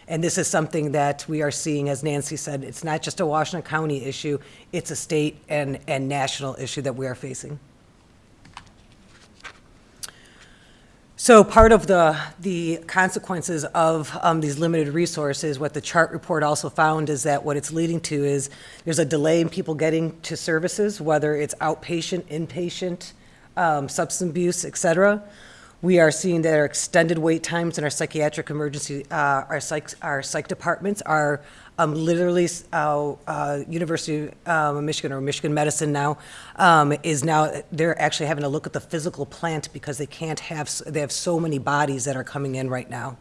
S8: And this is something that we are seeing, as Nancy said, it's not just a Washtenaw County issue, it's a state and, and national issue that we are facing. So part of the, the consequences of um, these limited resources, what the CHRT report also found is that what it's leading to is there's a delay in people getting to services, whether it's outpatient, inpatient, um, substance abuse, et cetera. We are seeing that our extended wait times in our psychiatric emergency, uh, our psych, our psych departments are um, literally, uh, uh, University um, of Michigan or Michigan Medicine now um, is now they're actually having to look at the physical plant because they can't have they have so many bodies that are coming in right now.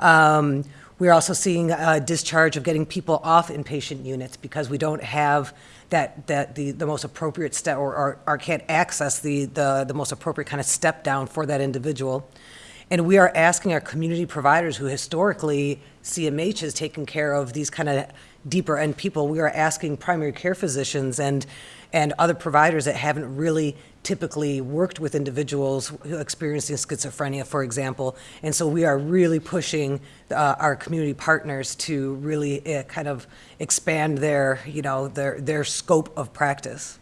S8: Um, we're also seeing a discharge of getting people off inpatient units because we don't have that, that the, the most appropriate step or, or, or can't access the, the, the most appropriate kind of step down for that individual. And we are asking our community providers who historically CMH has taken care of these kind of deeper end people, we are asking primary care physicians and, and other providers that haven't really typically worked with individuals who experiencing schizophrenia, for example. And so we are really pushing uh, our community partners to really uh, kind of expand their, you know, their, their scope of practice.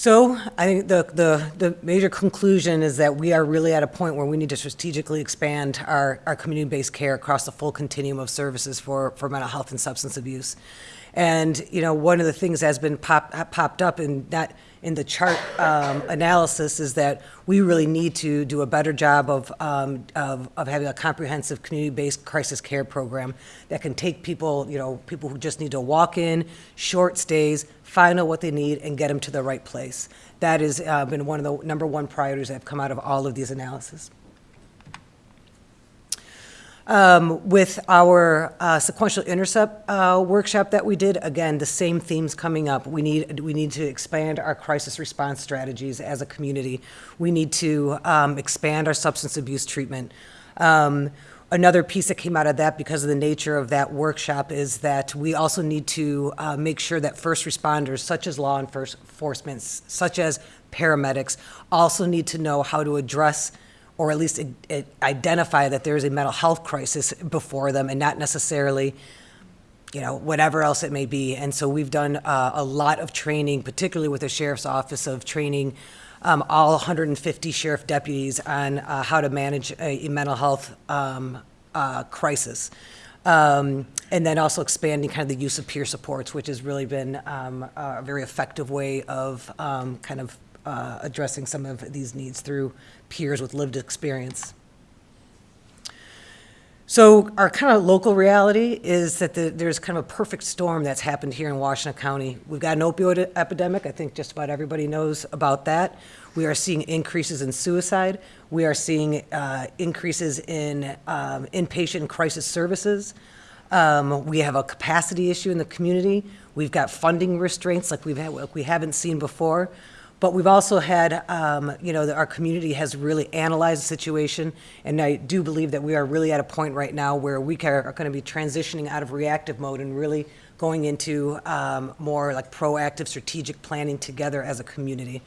S8: So I think the, the, the major conclusion is that we are really at a point where we need to strategically expand our, our community-based care across the full continuum of services for, for mental health and substance abuse. And, you know, one of the things that's been pop, popped up in that, in the CHRT um, analysis is that we really need to do a better job of, um, of, of having a comprehensive community-based crisis care program that can take people, you know, people who just need to walk in, short stays, find out what they need, and get them to the right place. That has uh, been one of the number one priorities that have come out of all of these analyses. Um, With our uh, sequential intercept uh, workshop that we did, again, the same themes coming up. We need, we need to expand our crisis response strategies as a community. We need to um, expand our substance abuse treatment. Um, Another piece that came out of that, because of the nature of that workshop, is that we also need to uh, make sure that first responders, such as law enforce- enforcement, such as paramedics, also need to know how to address or at least i- i- identify that there is a mental health crisis before them and not necessarily, you know, whatever else it may be. And so we've done uh, a lot of training, particularly with the sheriff's office, of training um, all 150 sheriff deputies on uh, how to manage a, a mental health um, uh, crisis. Um, and then also expanding kind of the use of peer supports, which has really been um, a very effective way of um, kind of uh, addressing some of these needs through peers with lived experience. So our kind of local reality is that the, there's kind of a perfect storm that's happened here in Washtenaw County. We've got an opioid epidemic. I think just about everybody knows about that. We are seeing increases in suicide. We are seeing uh, increases in um, inpatient crisis services. Um, we have a capacity issue in the community. We've got funding restraints like we've had, like we haven't seen before. But we've also had, um, you know, that our community has really analyzed the situation, and I do believe that we are really at a point right now where we ca- are going to be transitioning out of reactive mode and really going into um, more like proactive, strategic planning together as a community.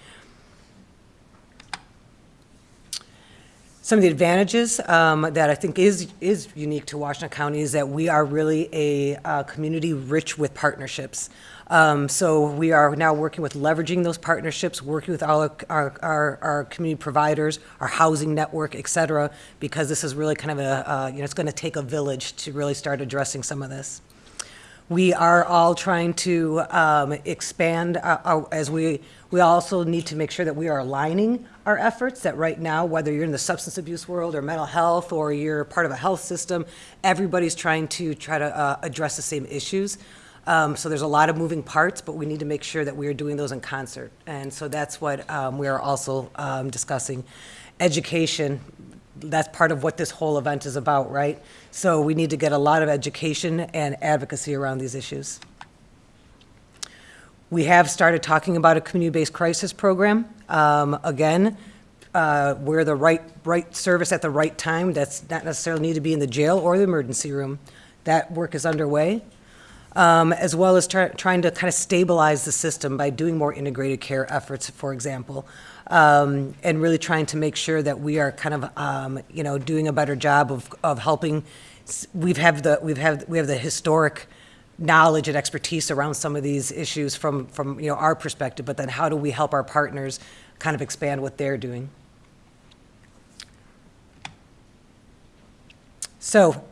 S8: Some of the advantages um, that I think is, is unique to Washtenaw County is that we are really a uh, community rich with partnerships. Um, So we are now working with leveraging those partnerships, working with all our, our, our community providers, our housing network, et cetera, because this is really kind of a, uh, you know, it's going to take a village to really start addressing some of this. We are all trying to um, expand, uh, our- as we, we also need to make sure that we are aligning our efforts, that right now, whether you're in the substance abuse world or mental health, or you're part of a health system, everybody's trying to try to uh, address the same issues. Um, So there's a lot of moving parts, but we need to make sure that we are doing those in concert. And so that's what um, we are also um, discussing. Education, that's part of what this whole event is about, right? So we need to get a lot of education and advocacy around these issues. We have started talking about a community-based crisis program. Um, Again, uh, we're the right, right service at the right time. That's not necessarily need to be in the jail or the emergency room. That work is underway. Um, As well as try- trying to kind of stabilize the system by doing more integrated care efforts, for example. Um, And really trying to make sure that we are kind of, um, you know, doing a better job of, of helping. We've have the, we've have, we have the historic knowledge and expertise around some of these issues from, from, you know, our perspective, but then how do we help our partners kind of expand what they're doing? So,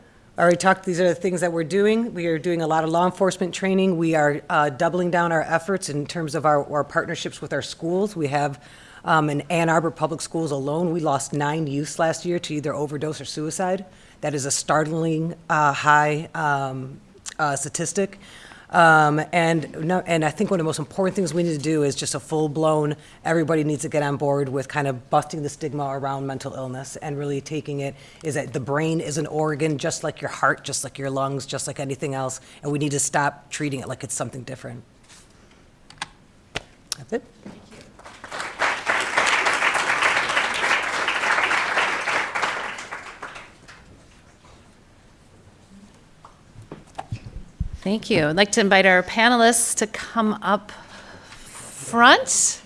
S8: I already talked, these are the things that we're doing. We are doing a lot of law enforcement training. We are uh, doubling down our efforts in terms of our, our partnerships with our schools. We have, um, in Ann Arbor Public Schools alone, we lost nine youths last year to either overdose or suicide. That is a startling uh, high um, uh, statistic. Um, and, no, and I think one of the most important things we need to do is just a full-blown, everybody needs to get on board with kind of busting the stigma around mental illness and really taking it, is that the brain is an organ, just like your heart, just like your lungs, just like anything else, and we need to stop treating it like it's something different. That's it.
S1: Thank you. I'd like to invite our panelists to come up front.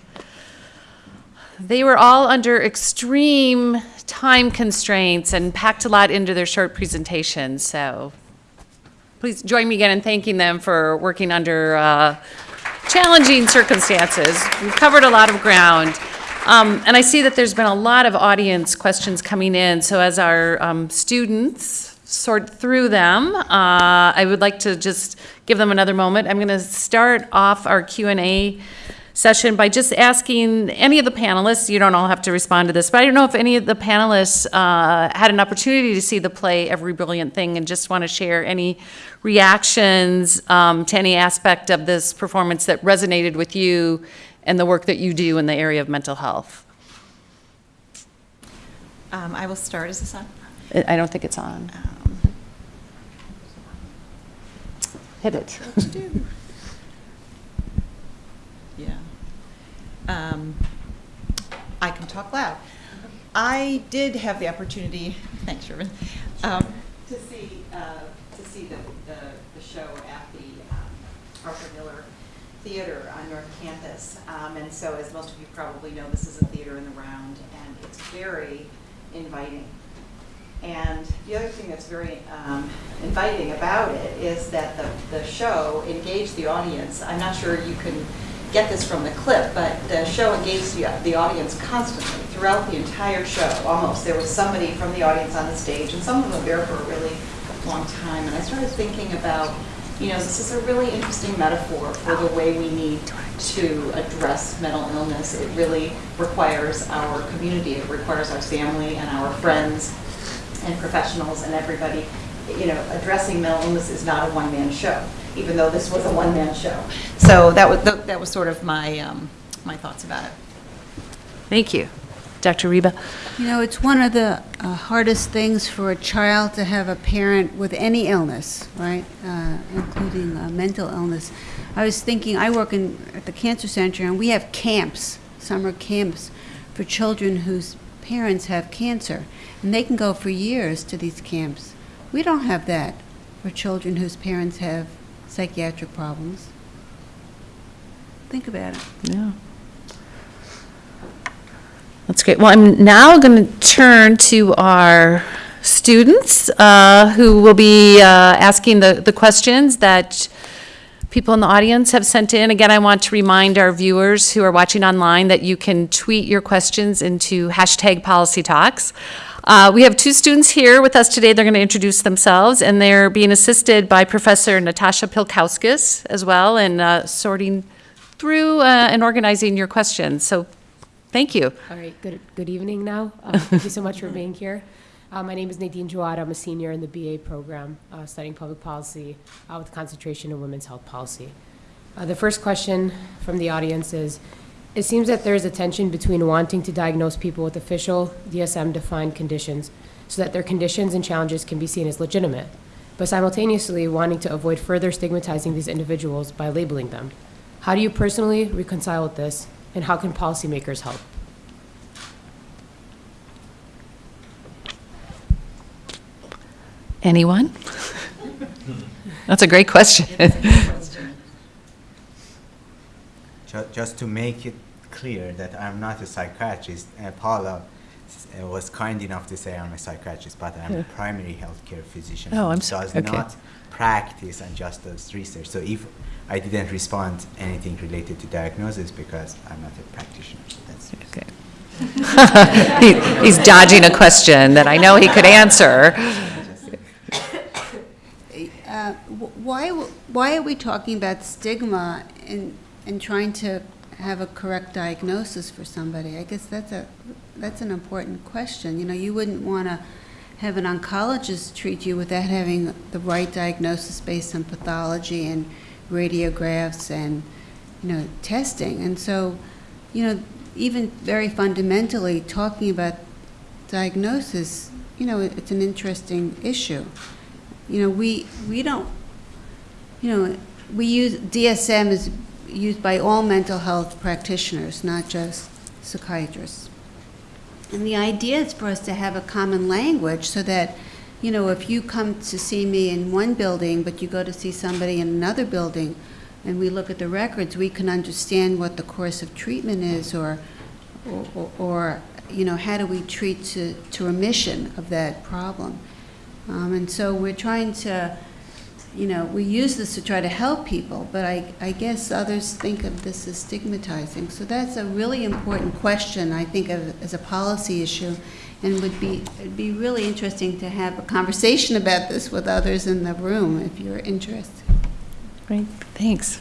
S1: They were all under extreme time constraints and packed a lot into their short presentations, so please join me again in thanking them for working under uh, challenging circumstances. We've covered a lot of ground. Um, And I see that there's been a lot of audience questions coming in, so as our um, students sort through them, uh, I would like to just give them another moment. I'm going to start off our Q and A session by just asking any of the panelists, you don't all have to respond to this, but I don't know if any of the panelists uh, had an opportunity to see the play Every Brilliant Thing and just want to share any reactions um, to any aspect of this performance that resonated with you and the work that you do in the area of mental health.
S7: Um, I will start, is this on?
S1: I I don't think it's on.
S7: Um,
S1: hit it.
S7: Yeah. Um, I can talk loud. I did have the opportunity, thanks, Sherman, um, to see, uh, to see the, the, the show at the um, Arthur Miller Theater on North Campus. Um, and so, as most of you probably know, this is a theater in the round, and it's very inviting. And the other thing that's very um, inviting about it is that the, the show engaged the audience. I'm not sure you can get this from the clip, but the show engaged the, the audience constantly throughout the entire show, almost. There was somebody from the audience on the stage, and some of them there for a really long time. And I started thinking about, you know, this is a really interesting metaphor for the way we need to address mental illness. It really requires our community, it requires our family and our friends and professionals and everybody, you know, addressing mental illness is not a one-man show, even though this was a one-man show. So that was, that was sort of my, um, my thoughts about it.
S1: Thank you. Dr. Riba?
S4: You know, it's one of the uh, hardest things for a child to have a parent with any illness, right, uh, including uh, mental illness. I was thinking, I work in, at the Cancer Center, and we have camps, summer camps, for children whose parents have cancer, and they can go for years to these camps. We don't have that for children whose parents have psychiatric problems. Think about it.
S1: Yeah. That's great. Well, I'm now going to turn to our students uh, who will be uh, asking the, the questions that people in the audience have sent in. Again, I want to remind our viewers who are watching online that you can tweet your questions into hashtag policy talks. Uh, we have two students here with us today. They're going to introduce themselves, and they're being assisted by Professor Natasha Pilkauskas as well in uh, sorting through uh, and organizing your questions. So thank you.
S9: All right, good, good evening now. Uh, Thank you so much for being here. Uh, My name is Nadine Jawad. I'm a senior in the BA program, uh, studying public policy uh, with concentration in women's health policy. Uh, The first question from the audience is, it seems that there is a tension between wanting to diagnose people with official DSM-defined conditions so that their conditions and challenges can be seen as legitimate, but simultaneously wanting to avoid further stigmatizing these individuals by labeling them. How do you personally reconcile with this, and how can policymakers help?
S1: Anyone? That's a great question.
S6: Just to make it clear that I'm not a psychiatrist, uh, Paula uh, was kind enough to say I'm a psychiatrist, but I'm a primary healthcare physician.
S1: Oh, I'm so-
S6: Does
S1: okay.
S6: not practice and just does research. So if I didn't respond anything related to diagnosis because I'm not a practitioner, that's.
S1: Okay. He- He's dodging a question that I know he could answer.
S4: Uh, Why, why are we talking about stigma and, and trying to have a correct diagnosis for somebody? I guess that's a, that's an important question. You know, you wouldn't want to have an oncologist treat you without having the right diagnosis based on pathology and radiographs and, you know, testing. And so, you know, even very fundamentally, talking about diagnosis, you know, it's an interesting issue. You know, we, we don't, you know, we use, DSM is used by all mental health practitioners, not just psychiatrists. And the idea is for us to have a common language so that, you know, if you come to see me in one building, but you go to see somebody in another building, and we look at the records, we can understand what the course of treatment is, or, or, or you know, how do we treat to, to remission of that problem. Um, and so we're trying to, you know, we use this to try to help people, but I, I guess others think of this as stigmatizing. So that's a really important question, I think, of, as a policy issue, and would be, it'd be really interesting to have a conversation about this with others in the room, if you're interested.
S1: Great, thanks.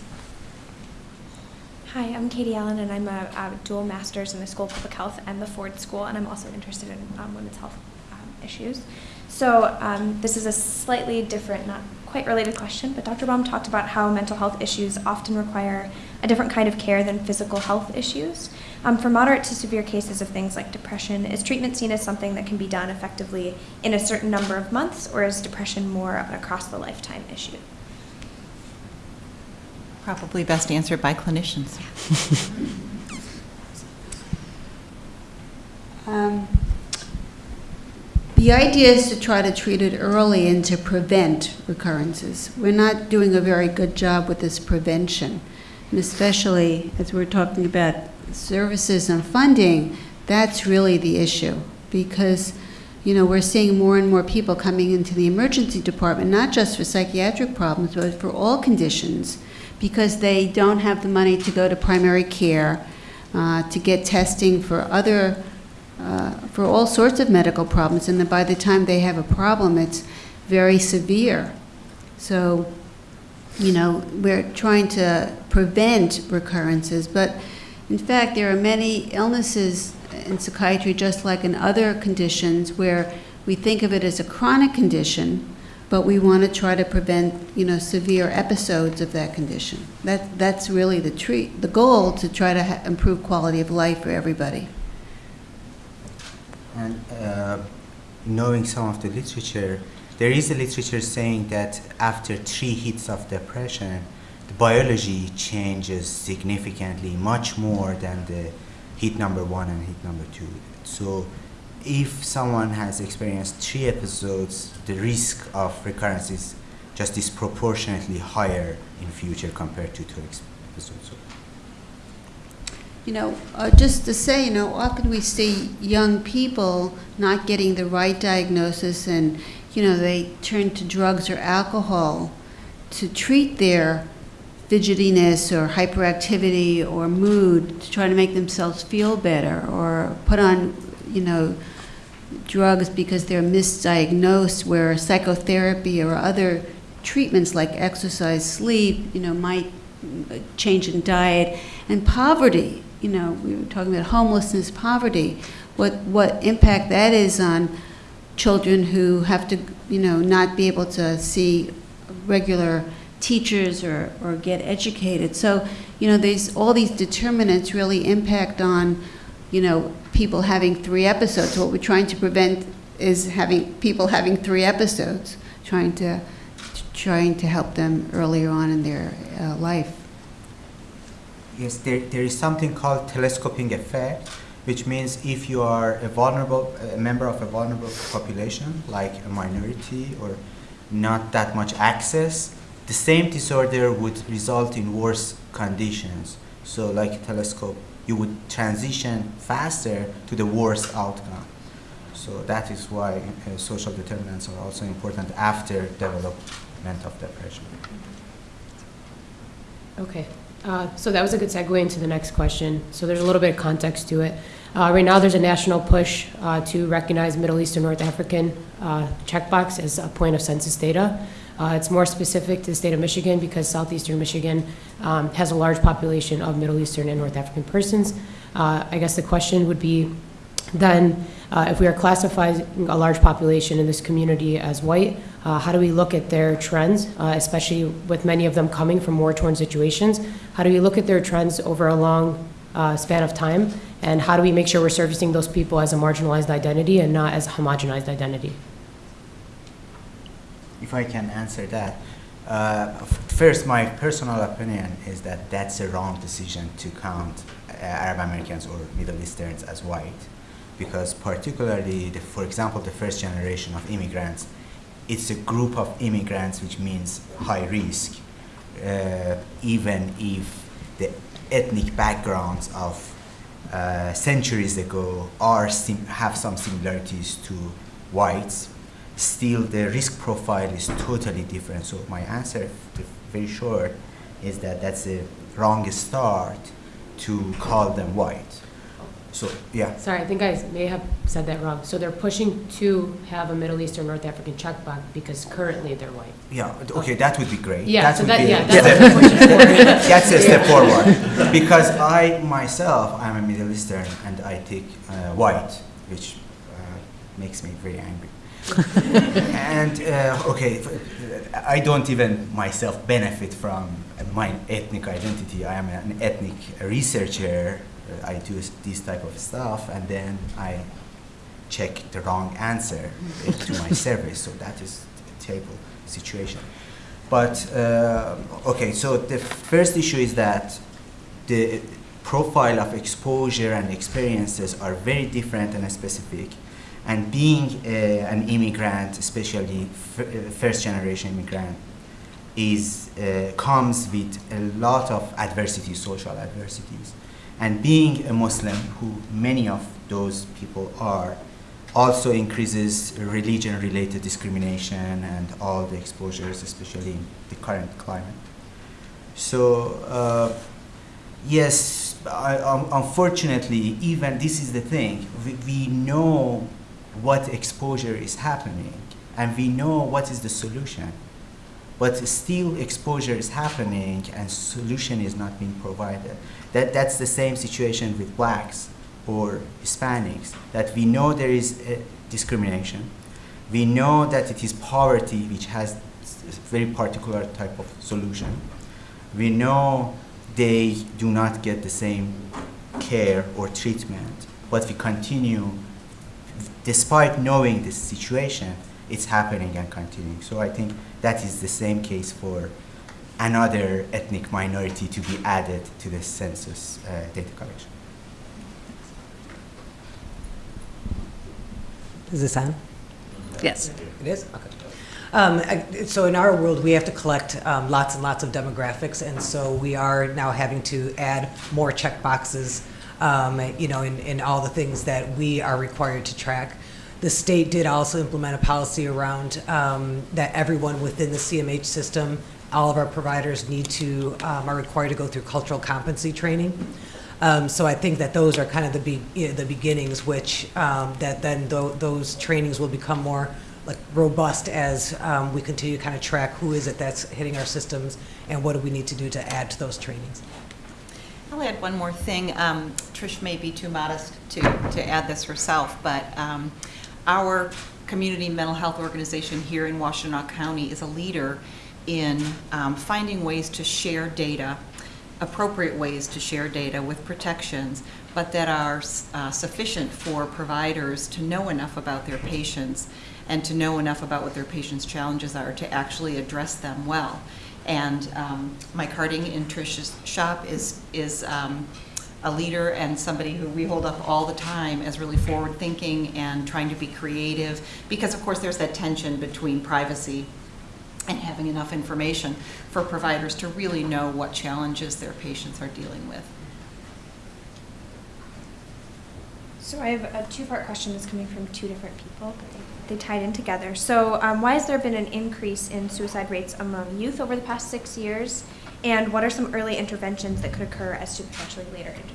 S10: Hi, I'm Katie Allen, and I'm a, a dual master's in the School of Public Health and the Ford School, and I'm also interested in um, women's health um, issues. So um, this is a slightly different, not quite related question, but Dr. Baum talked about how mental health issues often require a different kind of care than physical health issues. Um, for moderate to severe cases of things like depression, is treatment seen as something that can be done effectively in a certain number of months, or is depression more of an across the lifetime issue?
S7: Probably best answered by clinicians.
S4: Um, The idea is to try to treat it early and to prevent recurrences. We're not doing a very good job with this prevention. And especially as we're talking about services and funding, that's really the issue. Because, you know, we're seeing more and more people coming into the emergency department, not just for psychiatric problems, but for all conditions, because they don't have the money to go to primary care, uh, to get testing for other uh, for all sorts of medical problems, and then by the time they have a problem, it's very severe. So, you know, we're trying to prevent recurrences, but in fact, there are many illnesses in psychiatry, just like in other conditions, where we think of it as a chronic condition, but we want to try to prevent, you know, severe episodes of that condition. That, that's really the treat, the goal to try to improve quality of life for everybody.
S6: And uh, knowing some of the literature, there is a literature saying that after three hits of depression, the biology changes significantly, much more than the hit number one and hit number two. So, if someone has experienced three episodes, the risk of recurrence is just disproportionately higher in future compared to two episodes.
S4: You know, uh, just to say, you know, often we see young people not getting the right diagnosis and, you know, they turn to drugs or alcohol to treat their fidgetiness or hyperactivity or mood to try to make themselves feel better or put on, you know, drugs because they're misdiagnosed where psychotherapy or other treatments like exercise, sleep, you know, might change in diet and poverty you know, we were talking about homelessness, poverty, what, what impact that is on children who have to, you know, not be able to see regular teachers or, or get educated. So, you know, there's all these determinants really impact on, you know, people having three episodes. What we're trying to prevent is having people having three episodes, trying to trying to help them earlier on in their uh, life.
S6: Yes, there, there is something called telescoping effect, which means if you are a vulnerable, a member of a vulnerable population, like a minority or not that much access, the same disorder would result in worse conditions. So like a telescope, you would transition faster to the worst outcome. So that is why uh, social determinants are also important after development of depression.
S9: Okay, uh, so that was a good segue into the next question. So there's a little bit of context to it. Uh, Right now, there's a national push uh, to recognize Middle Eastern North African uh, checkbox as a point of census data. Uh, It's more specific to the state of Michigan because southeastern Michigan um, has a large population of Middle Eastern and North African persons. Uh, I guess the question would be, then, uh, if we are classifying a large population in this community as white, uh, how do we look at their trends, uh, especially with many of them coming from war-torn situations? How do we look at their trends over a long uh, span of time? And how do we make sure we're servicing those people as a marginalized identity and not as a homogenized identity?
S6: if I can answer that. Uh, first, my personal opinion is that that's a wrong decision to count uh, Arab Americans or Middle Easterns as white, because particularly, the, for example, the first generation of immigrants, it's a group of immigrants which means high risk, uh, even if the ethnic backgrounds of uh, centuries ago are have some similarities to whites, still the risk profile is totally different. So my answer, very short, is that that's a wrong start to call them white. So yeah,
S9: Sorry, I think I may have said that wrong. So they're pushing to have a Middle Eastern North African checkbox because currently they're white.
S6: yeah, okay, that would be great.
S9: Yeah, so
S6: would
S9: that-
S6: be
S9: yeah,
S6: a
S9: that's
S6: step-
S9: what they're pushing for.
S6: That's a step forward. Because I myself, I'm a Middle Eastern and I take uh, white, which uh, makes me very angry. and uh, okay, f- I don't even myself benefit from my ethnic identity. I am an ethnic researcher. Uh, I do this type of stuff, and then I check the wrong answer uh, to my service. So that is a terrible situation. But, uh, okay, so the first issue is that the profile of exposure and experiences are very different and specific. And being uh, an immigrant, especially f- uh, first generation immigrant, is uh, comes with a lot of adversity, social adversities. And being a Muslim, who many of those people are, also increases religion-related discrimination and all the exposures, especially in the current climate. So uh, yes, I, um, unfortunately, even this is the thing. We, we know what exposure is happening, and we know what is the solution. But still, exposure is happening, and solution is not being provided. That that's the same situation with blacks or Hispanics. That we know there is uh, discrimination. We know that it is poverty which has a very particular type of solution. We know they do not get the same care or treatment, but we continue, despite knowing this situation, it's happening and continuing. So I think that is the same case for another ethnic minority to be added to the census uh, data collection.
S8: Is this on?
S1: Yes.
S8: It is? Okay. Um, so in our world, we have to collect um, lots and lots of demographics, and so we are now having to add more check boxes, um, you know, in, in all the things that we are required to track. The state did also implement a policy around um, that everyone within the CMH system, all of our providers need to, um, are required to go through cultural competency training. Um, so I think that those are kind of the be, you know, the beginnings, which um, that then tho- those trainings will become more like robust as um, we continue to kind of track who is it that's hitting our systems and what do we need to do to add to those trainings.
S7: I'll add one more thing. Um, Trish may be too modest to, to add this herself, but um, our community mental health organization here in Washtenaw County is a leader in um, finding ways to share data, appropriate ways to share data with protections, but that are uh, sufficient for providers to know enough about their patients and to know enough about what their patients' challenges are to actually address them well. And um, Mike Harding in Trish's shop is, is um, a leader and somebody who we hold up all the time as really forward-thinking and trying to be creative, because of course there's that tension between privacy and having enough information for providers to really know what challenges their patients are dealing with.
S10: So I have a two-part question that's coming from two different people, but they, they tied in together. So um, why has there been an increase in suicide rates among youth over the past six years? And what are some early interventions that could occur as to potentially later interventions?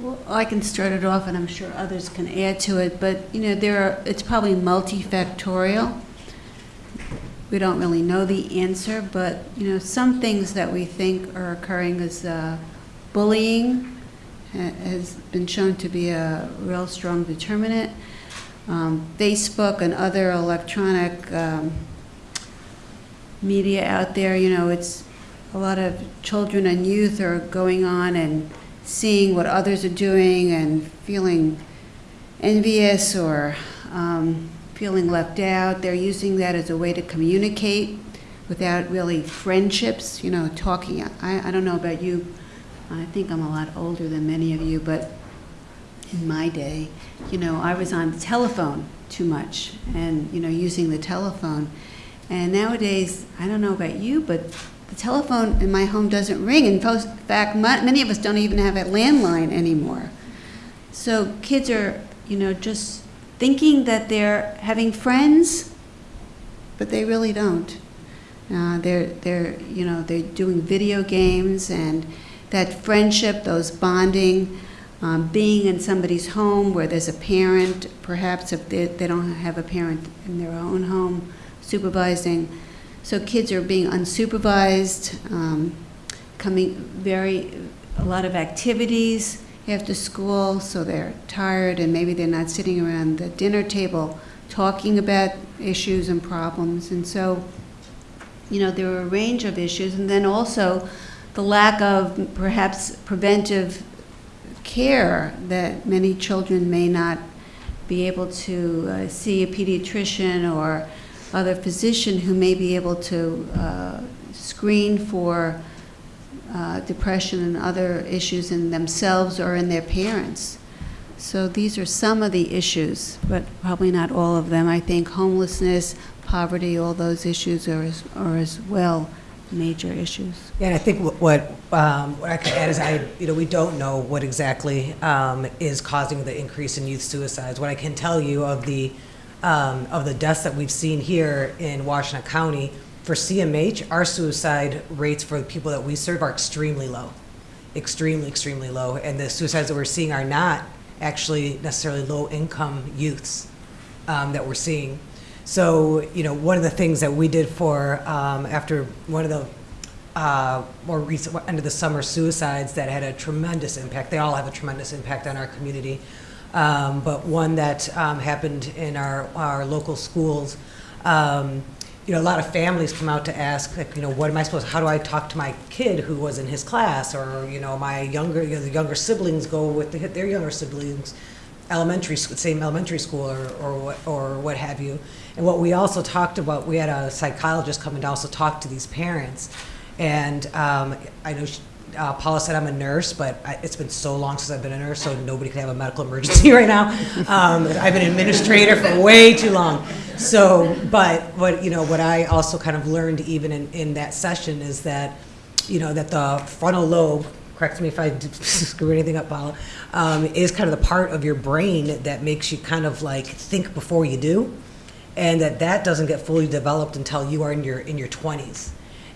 S4: Well, I can start it off, and I'm sure others can add to it, but, you know, there are, it's probably multifactorial. We don't really know the answer, but, you know, some things that we think are occurring is uh, bullying has been shown to be a real strong determinant. Um, Facebook and other electronic um, media out there, you know, it's, a lot of children and youth are going on and seeing what others are doing and feeling envious or um, feeling left out. They're using that as a way to communicate without really friendships, you know, talking. I, I don't know about you, I think I'm a lot older than many of you, but in my day, you know, I was on the telephone too much and, you know, using the telephone. And nowadays, I don't know about you, but telephone in my home doesn't ring. In fact, ma- many of us don't even have a landline anymore. So kids are, you know, just thinking that they're having friends, but they really don't. Uh, they're, they're, you know, they're doing video games and that friendship, those bonding, um, being in somebody's home where there's a parent, perhaps if they, they don't have a parent in their own home supervising. So kids are being unsupervised, um, coming very, a lot of activities after school, so they're tired and maybe they're not sitting around the dinner table talking about issues and problems. And so, you know, there are a range of issues. And then also the lack of perhaps preventive care that many children may not be able to uh, see a pediatrician or other physician who may be able to uh, screen for uh, depression and other issues in themselves or in their parents. So these are some of the issues, but probably not all of them. I think homelessness, poverty, all those issues are as, are as well major issues.
S8: Yeah, and I think what- um, what I could add is I, you know, we don't know what exactly um, is causing the increase in youth suicides. What I can tell you of the, um, of the deaths that we've seen here in Washtenaw County, for CMH, our suicide rates for the people that we serve are extremely low. Extremely, extremely low. And the suicides that we're seeing are not actually necessarily low-income youths um, that we're seeing. So, you know, one of the things that we did for, um, after one of the uh, more recent, end of the summer suicides that had a tremendous impact, they all have a tremendous impact on our community. Um, but one that um, happened in our, our local schools, um, you know, a lot of families come out to ask, like, you know, what am I supposed, how do I talk to my kid who was in his class? Or, you know, my younger, you know, the younger siblings go with the, their younger siblings, elementary, sc- same elementary school or, or what, or what have you. And what we also talked about, we had a psychologist come and also talk to these parents. And um, I know she, uh, Paula said I'm a nurse, but I, it's been so long since I've been a nurse, so nobody could have a medical emergency right now. Um, I've been an administrator for way too long. So, but what you know, what I also kind of learned even in, in that session is that, you know, that the frontal lobe, correct me if I screw anything up, Paula, um, is kind of the part of your brain that makes you kind of like think before you do and that that doesn't get fully developed until you are in your in your 20s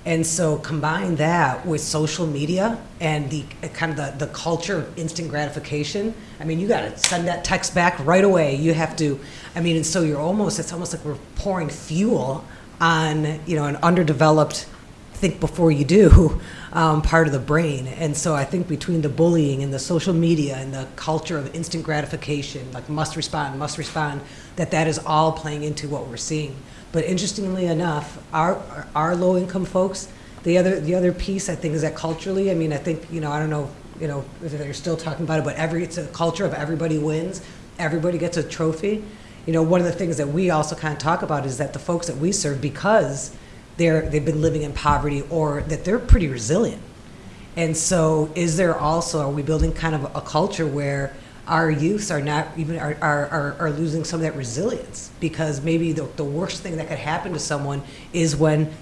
S8: and so combine that with social media and the kind of the, the culture of instant gratification i mean you got to send that text back right away you have to i mean and so you're almost it's almost like we're pouring fuel on you know an underdeveloped think before you do um, part of the brain. And so I think between the bullying and the social media and the culture of instant gratification, like must respond, must respond, that that is all playing into what we're seeing. But interestingly enough, our, our low income folks, the other, the other piece I think is that culturally, I mean, I think, you know, I don't know, you know, if they're still talking about it, but every, it's a culture of everybody wins, everybody gets a trophy. You know, one of the things that we also kind of talk about is that the folks that we serve, because they're, they've been living in poverty or that they're pretty resilient. And so is there also, are we building kind of a culture where our youths are not even, are, are, are- losing some of that resilience? Because maybe the, the worst thing that could happen to someone is when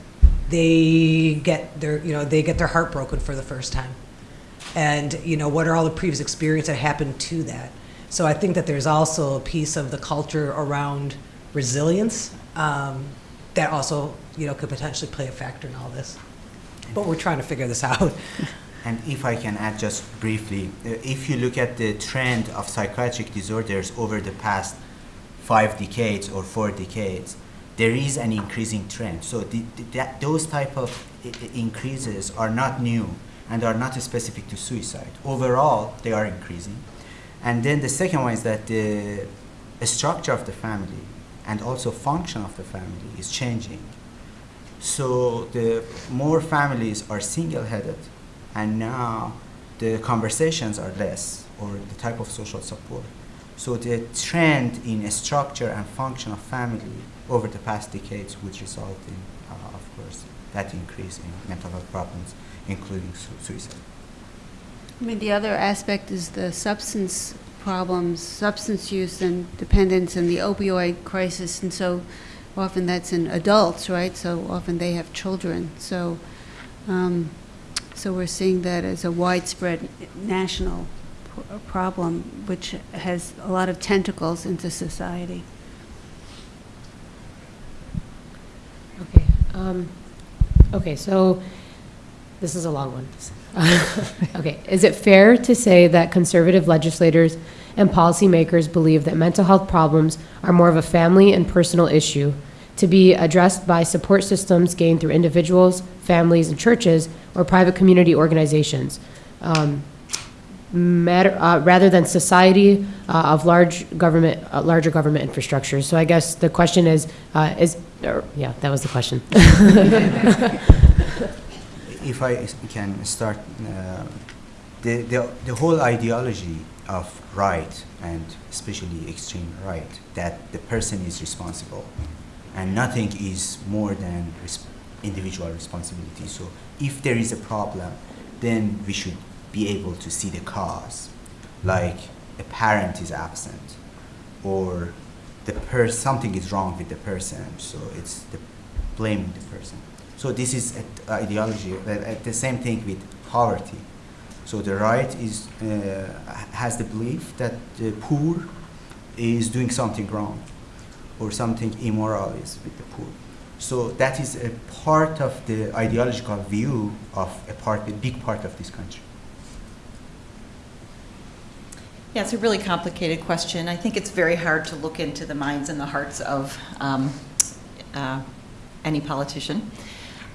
S8: they get their, you know, they get their heart broken for the first time. And, you know, what are all the previous experiences that happened to that? So I think that there's also a piece of the culture around resilience um, that also, you know, could potentially play a factor in all this. But we're trying to figure this out.
S6: And if I can add just briefly, uh, if you look at the trend of psychiatric disorders over the past five decades or four decades, there is an increasing trend. So the, the, that, those type of increases are not new and are not specific to suicide. Overall, they are increasing. And then the second one is that the structure of the family and also function of the family is changing. So the more families are single-headed, and now the conversations are less, or the type of social support. So the trend in structure and function of family over the past decades would result in, uh, of course, that increase in mental health problems, including su- suicide.
S4: I mean, the other aspect is the substance problems, substance use and dependence and the opioid crisis. And so often that's in adults, right? So often they have children. So, um, so we're seeing that as a widespread national problem, which has a lot of tentacles into society.
S9: Okay, um, okay, so this is a long one. Okay, is it fair to say that conservative legislators and policymakers believe that mental health problems are more of a family and personal issue to be addressed by support systems gained through individuals, families, and churches, or private community organizations? Um, matter, uh, rather than society uh, of large government, uh, larger government infrastructures. So I guess the question is, uh, is, or, yeah, that was the question.
S6: if I can start, uh, the, the, the whole ideology of right and especially extreme right that the person is responsible and nothing is more than res- individual responsibility. So if there is a problem, then we should be able to see the cause, like a parent is absent or the per- something is wrong with the person, so it's the blaming the person. So this is a- ideology. The same thing with poverty. So the right is uh, has the belief that the poor is doing something wrong, or something immoral is with the poor. So that is a part of the ideological view of a part, a big part of this country.
S7: Yeah, it's a really complicated question. I think it's very hard to look into the minds and the hearts of um, uh, any politician.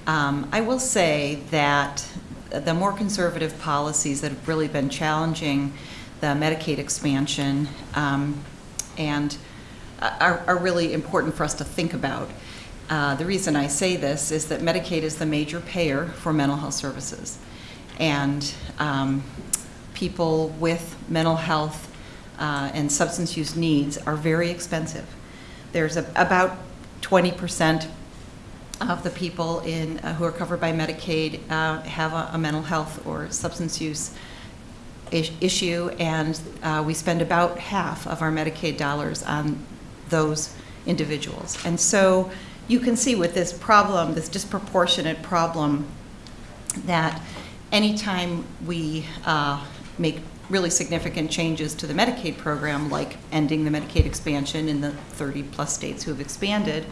S7: Um, I will say that the more conservative policies that have really been challenging the Medicaid expansion um, and are, are really important for us to think about. Uh, the reason I say this is that Medicaid is the major payer for mental health services. And um, people with mental health uh, and substance use needs are very expensive. There's a, about 20% of the people in, uh, who are covered by Medicaid uh, have a, a mental health or substance use is- issue, and uh, we spend about half of our Medicaid dollars on those individuals. And so you can see with this problem, this disproportionate problem, that anytime we uh, make really significant changes to the Medicaid program, like ending the Medicaid expansion in the 30-plus states who have expanded,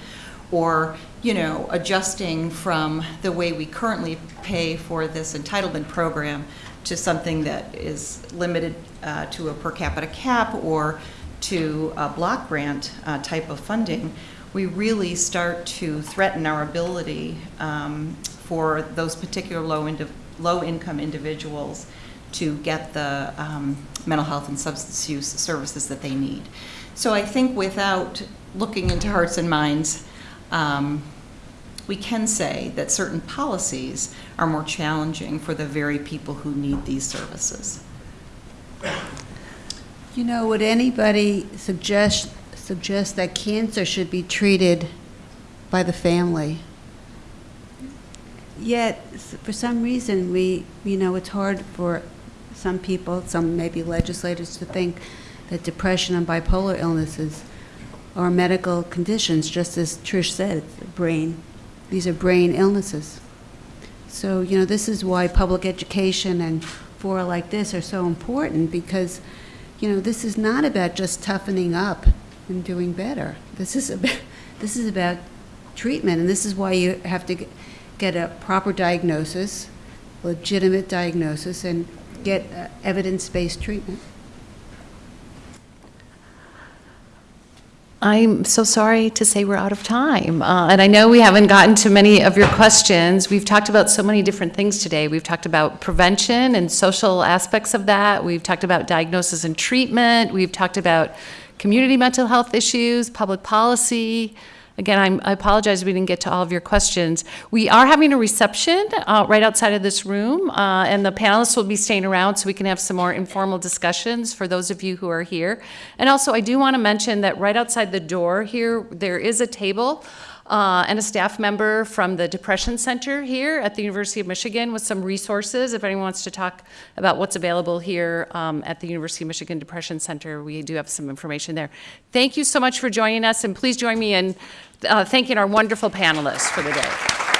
S7: or, you know, adjusting from the way we currently pay for this entitlement program to something that is limited uh, to a per capita cap or to a block grant uh, type of funding, we really start to threaten our ability um, for those particular low, indi- low-income individuals to get the um, mental health and substance use services that they need. So I think without looking into hearts and minds, um, we can say that certain policies are more challenging for the very people who need these services.
S4: You know, would anybody suggest, suggest that cancer should be treated by the family? Yet, for some reason, we, you know, it's hard for some people, some maybe legislators, to think that depression and bipolar illnesses are medical conditions, just as Trish said, brain. These are brain illnesses. So, you know, this is why public education and fora like this are so important, because, you know, this is not about just toughening up and doing better. This is about, this is about treatment, and this is why you have to get a proper diagnosis, legitimate diagnosis, and get uh, evidence-based treatment.
S1: I'm so sorry to say we're out of time. Uh, And I know we haven't gotten to many of your questions. We've talked about so many different things today. We've talked about prevention and social aspects of that. We've talked about diagnosis and treatment. We've talked about community mental health issues, public policy. Again, I'm- I apologize we didn't get to all of your questions. We are having a reception uh, right outside of this room, uh, and the panelists will be staying around so we can have some more informal discussions for those of you who are here. And also, I do want to mention that right outside the door here, there is a table uh, and a staff member from the Depression Center here at the University of Michigan with some resources. If anyone wants to talk about what's available here um, at the University of Michigan Depression Center, we do have some information there. Thank you so much for joining us, and please join me in uh, thanking our wonderful panelists for the day.